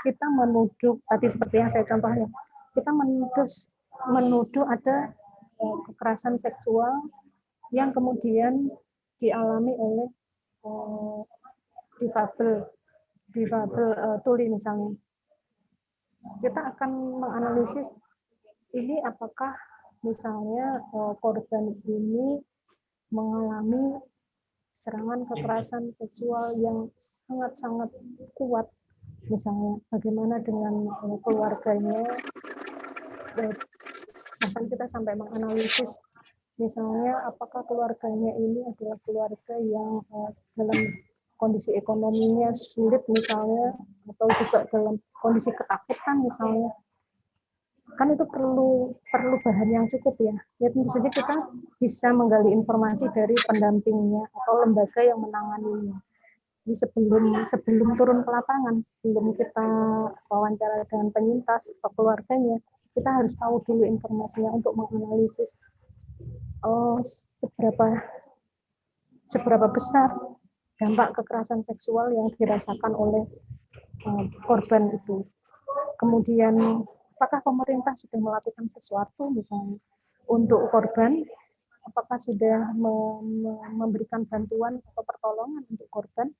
kita menuduh tadi seperti yang saya contohnya, kita menuduh menuduh ada kekerasan seksual yang kemudian dialami oleh eh, difabel difabel uh, tuli misalnya. Kita akan menganalisis ini apakah misalnya uh, korban ini mengalami serangan kekerasan seksual yang sangat-sangat kuat misalnya. Bagaimana dengan keluarganya bahkan kita sampai menganalisis misalnya apakah keluarganya ini adalah keluarga yang uh, dalam kondisi ekonominya sulit misalnya atau juga dalam kondisi ketakutan misalnya. Kan itu perlu perlu bahan yang cukup ya. Ya tentu saja kita bisa menggali informasi dari pendampingnya atau lembaga yang menanganinya. Jadi sebelum sebelum turun ke lapangan sebelum kita wawancara dengan penyintas atau keluarganya kita harus tahu dulu informasinya untuk menganalisis oh, seberapa seberapa besar dampak kekerasan seksual yang dirasakan oleh uh, korban itu. Kemudian apakah pemerintah sudah melakukan sesuatu misalnya untuk korban? Apakah sudah memberikan bantuan atau pertolongan untuk korban?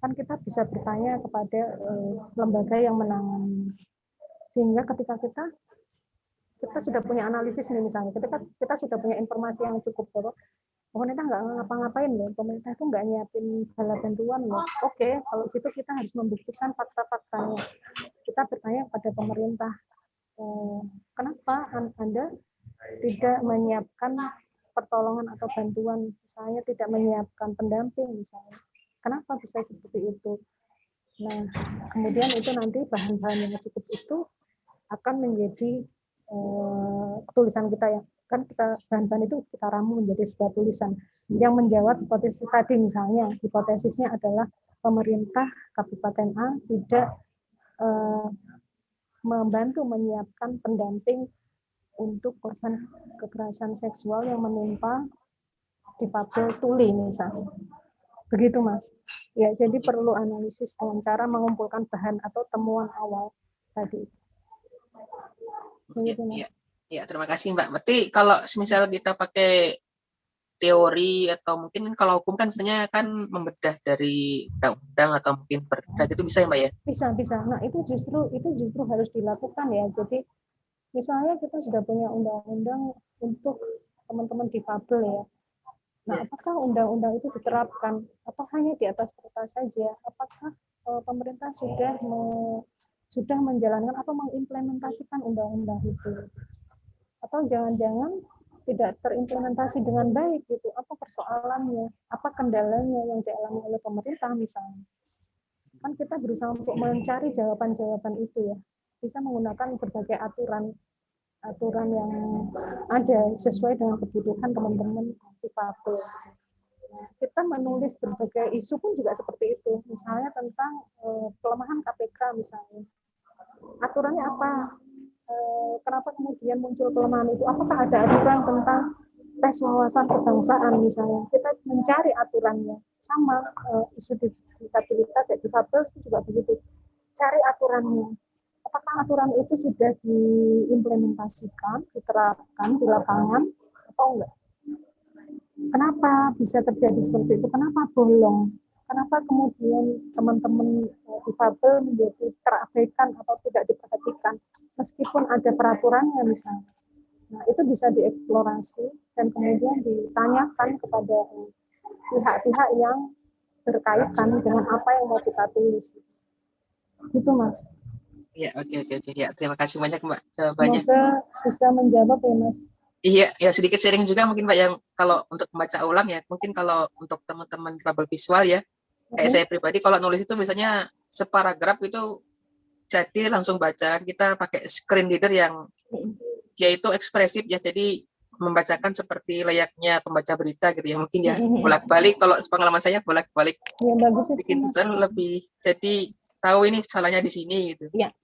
Kan kita bisa bertanya kepada uh, lembaga yang menangani. Sehingga ketika kita kita sudah punya analisis nih misalnya, ketika kita sudah punya informasi yang cukup bahwa pemerintah nggak ngapa-ngapain loh, pemerintah itu nggak nyiapin bala bantuan loh. Oke, kalau gitu kita harus membuktikan fakta-faktanya. Kita bertanya pada pemerintah, eh, kenapa Anda tidak menyiapkan pertolongan atau bantuan, misalnya tidak menyiapkan pendamping misalnya. Kenapa bisa seperti itu? Nah, kemudian itu nanti bahan-bahan yang cukup itu akan menjadi eh, tulisan kita yang kan kita bahan-bahan itu kita ramu menjadi sebuah tulisan yang menjawab hipotesis tadi misalnya hipotesisnya adalah pemerintah Kabupaten A tidak eh, membantu menyiapkan pendamping untuk korban kekerasan seksual yang menimpa difabel tuli misalnya. Begitu Mas. Ya, jadi perlu analisis dengan cara mengumpulkan bahan atau temuan awal tadi. Begitu Mas. Ya. Ya, terima kasih Mbak. Berarti kalau misal kita pakai teori atau mungkin kalau hukum kan misalnya kan membedah dari undang-undang atau mungkin berdah itu bisa ya Mbak ya? Bisa, bisa. Nah itu justru itu justru harus dilakukan ya. Jadi misalnya kita sudah punya undang-undang untuk teman-teman difabel ya. Nah, apakah undang-undang itu diterapkan atau hanya di atas kertas saja? Apakah uh, pemerintah sudah me, sudah menjalankan atau mengimplementasikan undang-undang itu? atau jangan-jangan tidak terimplementasi dengan baik gitu apa persoalannya apa kendalanya yang dialami oleh pemerintah misalnya kan kita berusaha untuk mencari jawaban-jawaban itu ya bisa menggunakan berbagai aturan aturan yang ada sesuai dengan kebutuhan teman-teman difabel. Nah, kita menulis berbagai isu pun juga seperti itu. Misalnya tentang eh, pelemahan KPK misalnya. Aturannya apa? Eh, kenapa kemudian muncul kelemahan itu? Apakah ada aturan tentang tes wawasan kebangsaan misalnya? Kita mencari aturannya. Sama uh, isu disabilitas ya difabel itu juga begitu. Cari aturannya. Apakah aturan itu sudah diimplementasikan, diterapkan di lapangan atau enggak? Kenapa bisa terjadi seperti itu? Kenapa bolong? kenapa kemudian teman-teman eh, difabel menjadi terabaikan atau tidak diperhatikan meskipun ada peraturannya misalnya. Nah, itu bisa dieksplorasi dan kemudian ditanyakan kepada eh, pihak-pihak yang berkaitan dengan apa yang mau kita tulis. Itu Mas. Ya, oke, oke, oke. Ya, terima kasih banyak Mbak jawabannya. Semoga bisa menjawab ya Mas. Iya, ya sedikit sharing juga mungkin Mbak yang kalau untuk membaca ulang ya, mungkin kalau untuk teman-teman trouble visual ya, kayak saya pribadi kalau nulis itu misalnya separagraf itu jadi langsung bacaan kita pakai screen reader yang yaitu ekspresif ya, jadi membacakan seperti layaknya pembaca berita gitu ya mungkin ya bolak-balik. Kalau pengalaman saya bolak-balik. Ya bagus bikin tulisan lebih jadi tahu ini salahnya di sini gitu. Iya,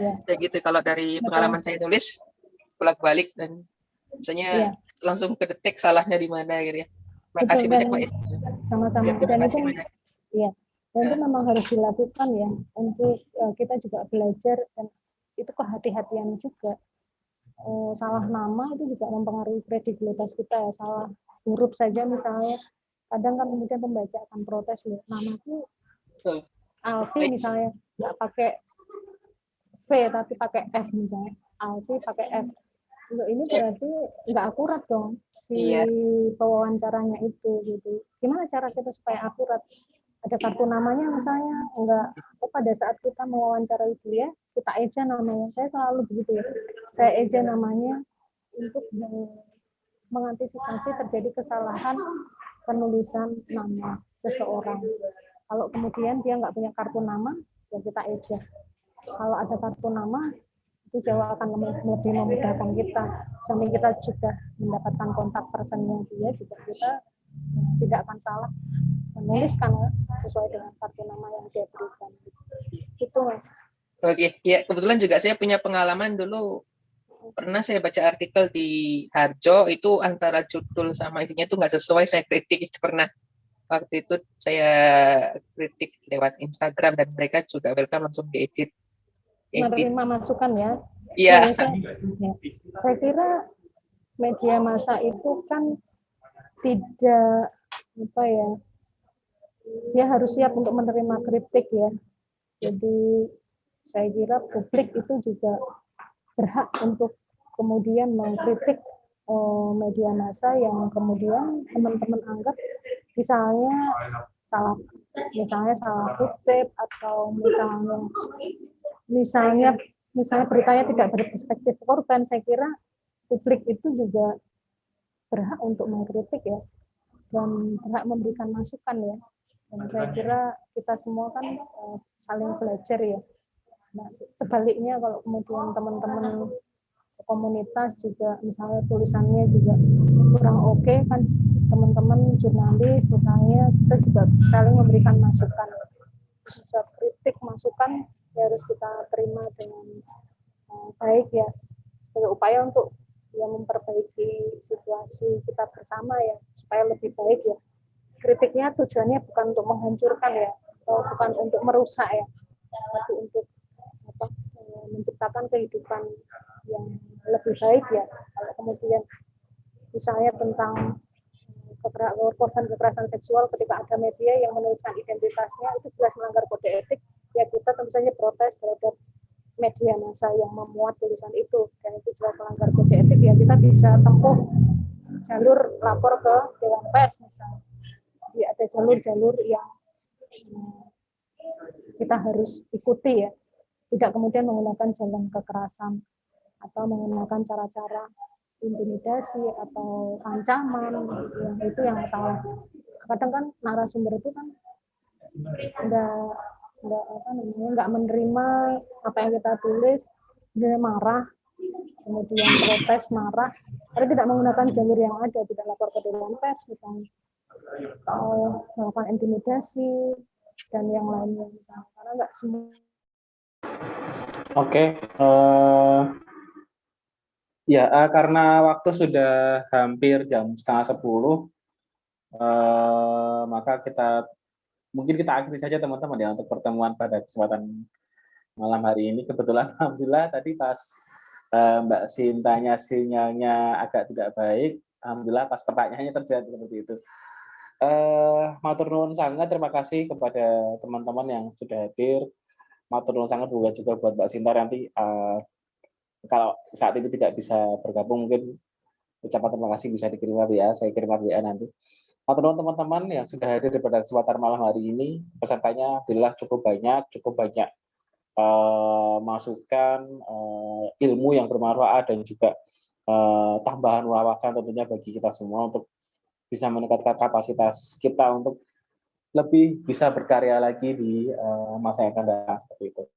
iya. Ya. gitu. Kalau dari Betul. pengalaman saya nulis bolak-balik dan misalnya Iya. langsung kedetek salahnya di mana gitu ya. Terima Betul, kasih banyak Pak ya. Sama-sama. Ya, terima kasih banyak. dan itu memang harus dilakukan ya untuk eh, kita juga belajar dan itu kehati-hatian juga Eh, salah nama itu juga mempengaruhi kredibilitas kita ya salah huruf saja misalnya kadang kan kemudian pembaca akan protes loh namaku Betul. Alfi misalnya nggak pakai V tapi pakai F misalnya Alfi pakai F Loh, ini berarti nggak akurat dong si Iya. pewawancaranya itu gitu. Gimana cara kita supaya akurat? Ada kartu namanya misalnya enggak. Oh pada saat kita mewawancarai dia kita eja namanya. Saya selalu begitu ya. Saya eja namanya untuk meng- mengantisipasi terjadi kesalahan penulisan nama seseorang. Kalau kemudian dia nggak punya kartu nama ya kita eja. Kalau ada kartu nama itu jauh akan lebih memudahkan kita. Sampai kita sudah mendapatkan kontak personnya dia juga kita tidak akan salah menuliskan sesuai dengan kartu nama yang dia berikan. Itu mas. Oke, ya kebetulan juga saya punya pengalaman dulu. Pernah saya baca artikel di Harjo itu antara judul sama isinya itu nggak sesuai saya kritik itu pernah. Waktu itu saya kritik lewat Instagram dan mereka juga welcome langsung diedit. edit menerima masukan ya. Iya. Ya, saya, ya. saya kira media massa itu kan tidak apa ya dia harus siap untuk menerima kritik ya. Jadi saya kira publik itu juga berhak untuk kemudian mengkritik eh, media massa yang kemudian teman-teman anggap misalnya salah misalnya salah kutip atau misalnya misalnya misalnya beritanya tidak berperspektif korban saya kira publik itu juga berhak untuk mengkritik ya dan berhak memberikan masukan ya. Dan saya kira kita semua kan eh, saling belajar ya. Nah se- sebaliknya kalau kemudian teman-teman komunitas juga misalnya tulisannya juga kurang oke kan teman-teman jurnalis misalnya kita juga saling memberikan masukan. Bisa kritik masukan ya harus kita terima dengan eh, baik ya sebagai upaya untuk ya memperbaiki situasi kita bersama ya supaya lebih baik ya. Kritiknya tujuannya bukan untuk menghancurkan ya atau bukan untuk merusak ya tapi untuk apa eh, menciptakan kehidupan yang lebih baik ya. Kalau kemudian misalnya tentang eh, korban kekerasan seksual ketika ada media yang menuliskan identitasnya itu jelas melanggar kode etik ya kita tentu saja protes terhadap media massa yang memuat tulisan itu. Dan itu jelas melanggar kode etik. Ya kita bisa tempuh jalur lapor ke dewan pers misalnya. Jadi ada jalur-jalur yang hmm, kita harus ikuti ya. Tidak kemudian menggunakan jalan kekerasan atau menggunakan cara-cara intimidasi atau ancaman yang itu yang salah. Kadang kan narasumber itu kan enggak enggak apa namanya enggak menerima apa yang kita tulis dia marah kemudian protes marah. Karena tidak menggunakan jalur yang ada tidak lapor ke dewan pers misalnya. Atau melakukan intimidasi dan yang lainnya misalnya. Karena enggak semua Oke, eh, ya eh, karena waktu sudah hampir jam setengah sepuluh, eh, maka kita mungkin kita akhiri saja teman-teman ya untuk pertemuan pada kesempatan malam hari ini. Kebetulan, alhamdulillah tadi pas eh, Mbak Sintanya sinyalnya agak tidak baik, alhamdulillah pas pertanyaannya terjadi seperti itu. Eh, matur nuwun sangat terima kasih kepada teman-teman yang sudah hadir matur nuwun sangat juga juga buat Mbak Sinta nanti eh, kalau saat ini tidak bisa bergabung mungkin ucapan terima kasih bisa dikirim WA saya kirim WA nanti nuwun teman-teman yang sudah hadir pada kesempatan malam hari ini pesertanya alhamdulillah cukup banyak cukup banyak uh, masukan uh, ilmu yang bermanfaat dan juga uh, tambahan wawasan tentunya bagi kita semua untuk bisa meningkatkan kapasitas kita untuk lebih bisa berkarya lagi di uh, masa yang akan datang seperti itu.